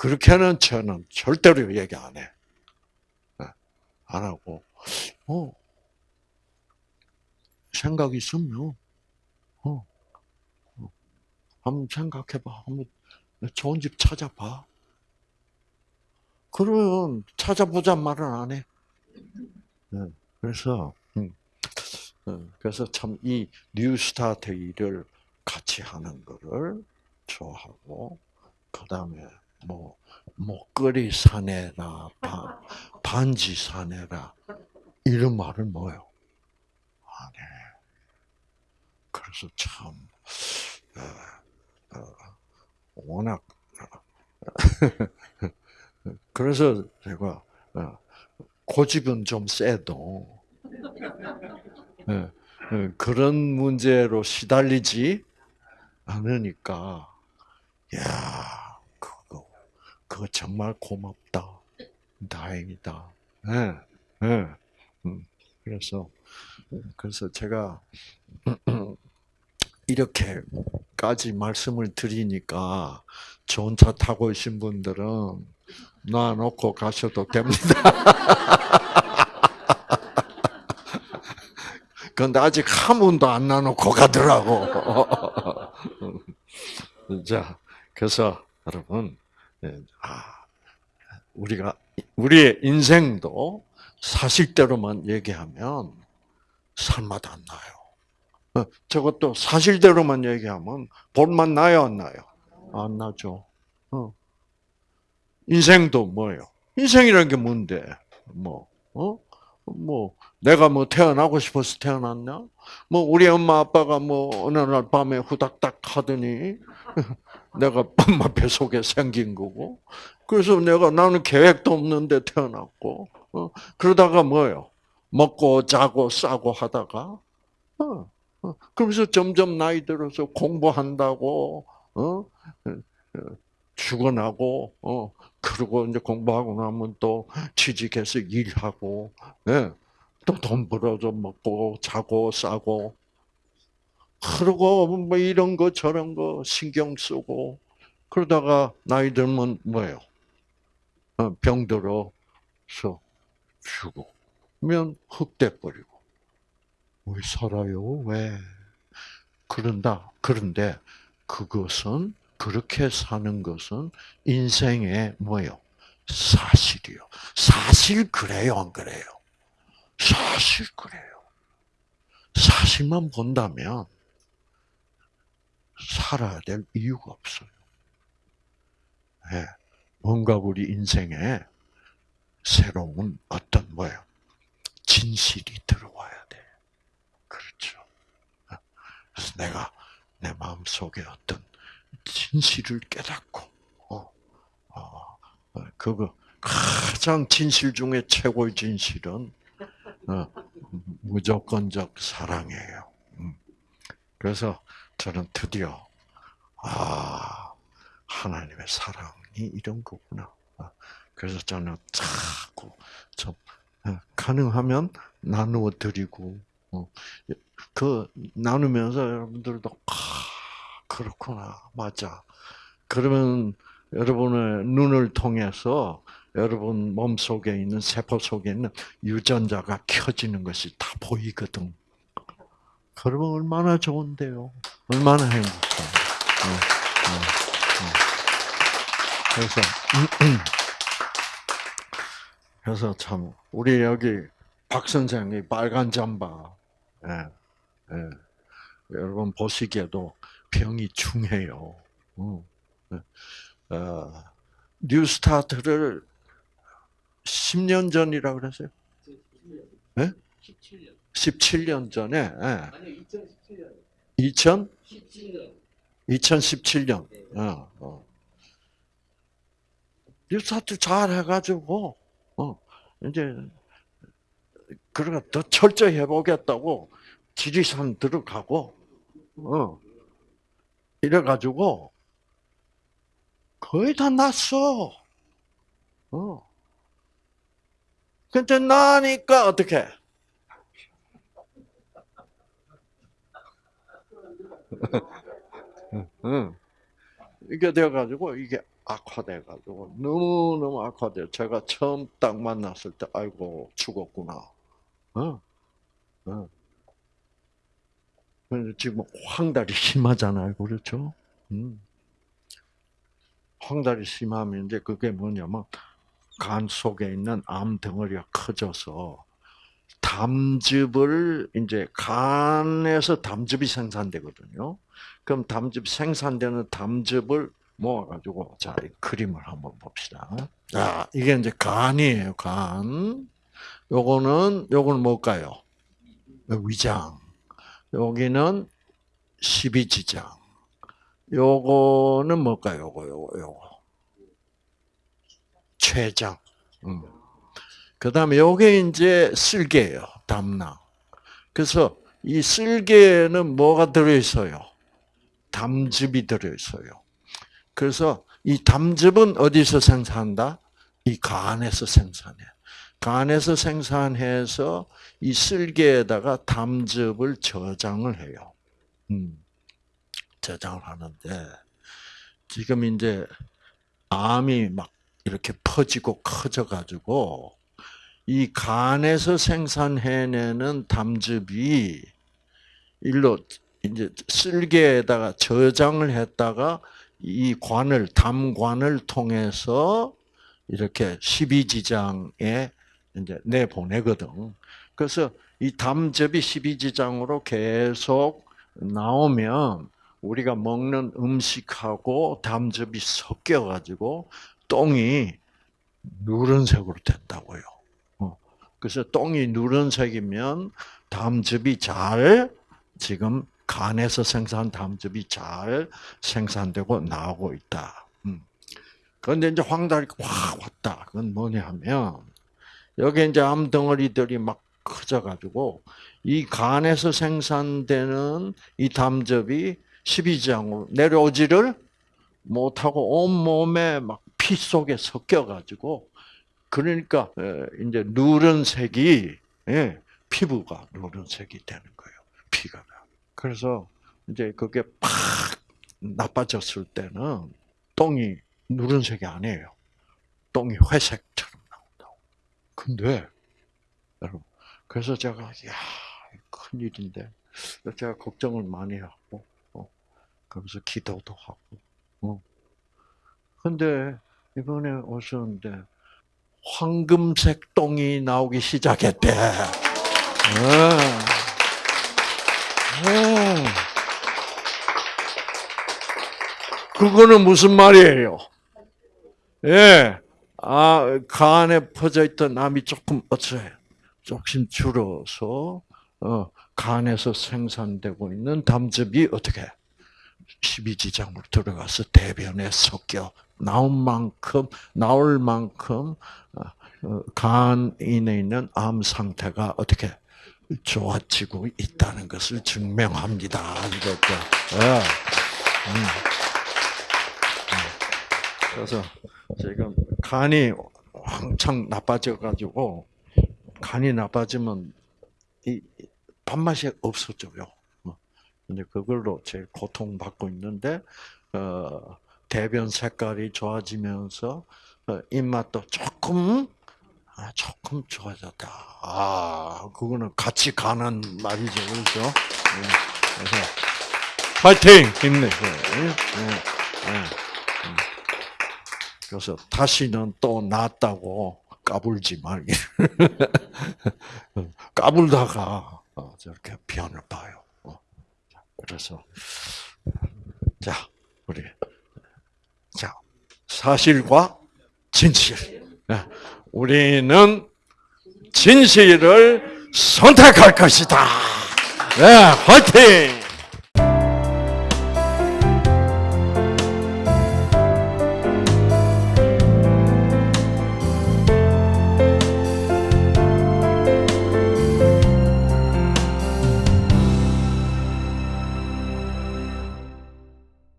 그렇게는 저는 절대로 얘기 안 해. 안 하고, 어, 생각 있으면, 어, 어, 한번 생각해봐. 한번 좋은 집 찾아봐. 그러면 찾아보자 말은 안 해. 네, 그래서, 음, 어, 그래서 참 이 뉴스타트 일을 같이 하는 거를 좋아하고, 그 다음에 뭐, 목걸이 사내라, 반 지 사내라, 이런 말은 뭐요? 안 해. 그래서 참, 어, 어, 워낙, 그래서 제가, 어, 고집은 좀 세도, 예, 예, 그런 문제로 시달리지 않으니까, 야 그거 정말 고맙다. 다행이다. 예, 예. 음, 그래서, 그래서 제가, 이렇게까지 말씀을 드리니까, 좋은 차 타고 계신 분들은 놔놓고 가셔도 됩니다. 근데 아직 한 번도 안 나놓고 가더라고. 자, 그래서 여러분, 예, 아, 우리가 우리의 인생도 사실대로만 얘기하면 살맛 안 나요. 어, 저것도 사실대로만 얘기하면 볼맛 나요, 안 나요? 안 나죠. 어. 인생도 뭐예요? 인생이라는 게 뭔데? 뭐, 어? 뭐, 내가 뭐 태어나고 싶어서 태어났냐? 뭐, 우리 엄마 아빠가 뭐, 어느 날 밤에 후닥닥 하더니, 내가 엄마 뱃속에 생긴 거고, 그래서 내가 나는 계획도 없는데 태어났고, 어? 그러다가 뭐예요? 먹고 자고 싸고 하다가, 어, 어. 그러면서 점점 나이 들어서 공부한다고, 어? 죽어나고, 어, 그러고 이제 공부하고 나면 또 취직해서 일하고, 예. 또돈 벌어서 먹고, 자고, 싸고, 그러고 뭐 이런 거 저런 거 신경 쓰고, 그러다가 나이 들면 뭐예요? 어, 병들어서 죽으면 흑돼 버리고. 왜 살아요? 왜? 그런다. 그런데 그것은 그렇게 사는 것은 인생의 뭐요? 사실이요. 사실 그래요, 안 그래요? 사실 그래요. 사실만 본다면 살아야 될 이유가 없어요. 네. 뭔가 우리 인생에 새로운 어떤 뭐예요? 진실이 들어와야 돼. 그렇죠. 그래서 내가 내 마음 속에 어떤 진실을 깨닫고, 어, 어, 어, 그거 가장 진실 중에 최고의 진실은 어, 무조건적 사랑이에요. 음. 그래서 저는 드디어 아 하나님의 사랑이 이런 거구나. 어, 그래서 저는 자꾸 좀 가능하면 나누어 드리고 그 나누면서 여러분들도 아, 그렇구나. 맞아. 그러면 여러분의 눈을 통해서 여러분 몸 속에 있는 세포 속에 있는 유전자가 켜지는 것이 다 보이거든. 그러면 얼마나 좋은데요. 얼마나 행복해. 어, 어, 어. 그래서 그래서 참 우리 여기 박 선생이 빨간 잠바, 예, 예. 여러분 보시기에도 병이 중해요. 어, 어, 뉴스타트를 10년 전이라 그랬어요? 네? 17년. 17년 전에. 네. 아니요, 2017년. 2000? 17년. 2017년. 네. 어, 어. 뉴스타트 잘 해가지고, 어, 이제, 그러니까 더 철저히 해보겠다고 지리산 들어가고, 어, 이래가지고 거의 다 났어. 어. 근데 나니까 어떻게? 응. 이게 돼가지고 이게 악화돼가지고 너무 너무 악화돼. 제가 처음 딱 만났을 때 아이고 죽었구나. 어. 어. 지금 황달이 심하잖아요, 그렇죠? 음. 황달이 심하면 이제 그게 뭐냐면 간 속에 있는 암 덩어리가 커져서 담즙을 이제 간에서 담즙이 생산되거든요. 그럼 담즙 생산되는 담즙을 모아가지고 자 그림을 한번 봅시다. 자 이게 이제 간이에요. 간. 요거는 요거는 뭘까요? 위장. 여기는 십이지장. 요거는 뭘까요? 요거 요거 요거. 췌장. 음. 그 다음에 요게 이제 쓸개예요. 담낭. 그래서 이 쓸개에는 뭐가 들어 있어요? 담즙이 들어 있어요. 그래서 이 담즙은 어디서 생산한다? 이 간에서 생산해. 간에서 생산해서 이 쓸개에다가 담즙을 저장을 해요. 음, 저장을 하는데 지금 이제 암이 막 이렇게 퍼지고 커져가지고 이 간에서 생산해내는 담즙이 일로 이제 쓸개에다가 저장을 했다가 이 관을 담관을 통해서 이렇게 십이지장에 이제 내 보내거든. 그래서 이 담즙이 십이지장으로 계속 나오면 우리가 먹는 음식하고 담즙이 섞여 가지고 똥이 누런색으로 된다고요. 어. 그래서 똥이 누런색이면 담즙이 잘 지금 간에서 생산 담즙이 잘 생산되고 나오고 있다. 음. 그런데 이제 황달이 확 왔다. 그건 뭐냐 하면 여기 이제 암 덩어리들이 막 커져가지고 이 간에서 생산되는 이 담즙이 십이장으로 내려오지를 못하고 온 몸에 막 피 속에 섞여가지고 그러니까 이제 누런색이 예, 피부가 누런색이 되는 거예요. 피가. 그래서 이제 그게 팍 나빠졌을 때는 똥이 누른색이 아니에요. 똥이 회색처럼 나온다고. 근데 여러분 그래서 제가 야 큰일인데 제가 걱정을 많이 하고 어, 그러면서 기도도 하고 어. 근데 이번에 오셨는데 황금색 똥이 나오기 시작했대. 어. 그거는 무슨 말이에요? 예. 아, 간에 퍼져 있던 암이 조금 어쩌요? 조금 줄어서, 어, 간에서 생산되고 있는 담즙이 어떻게? 십이지장으로 들어가서 대변에 섞여 나온 만큼, 나올 만큼, 어, 어, 간인에 있는 암 상태가 어떻게? 좋아지고 있다는 것을 증명합니다. 이것도. 예. 음. 음. 그래서 지금 간이 왕창 나빠져 가지고 간이 나빠지면 이 밥맛이 없어져요. 어. 근데 그걸로 제일 고통받고 있는데 어, 대변 색깔이 좋아지면서 어, 입맛도 조금 아, 조금 좋아졌다. 아, 그거는 같이 가는 말이죠. 그렇죠? 네. 그래서, 파이팅! 힘내세요. 네. 네. 그래서 다시는 또 낫다고 까불지 말기. 까불다가 어, 저렇게 변을 봐요. 어. 그래서, 자, 우리, 자, 사실과 진실. 우리는 진실을 선택할 것이다. 네, 화이팅!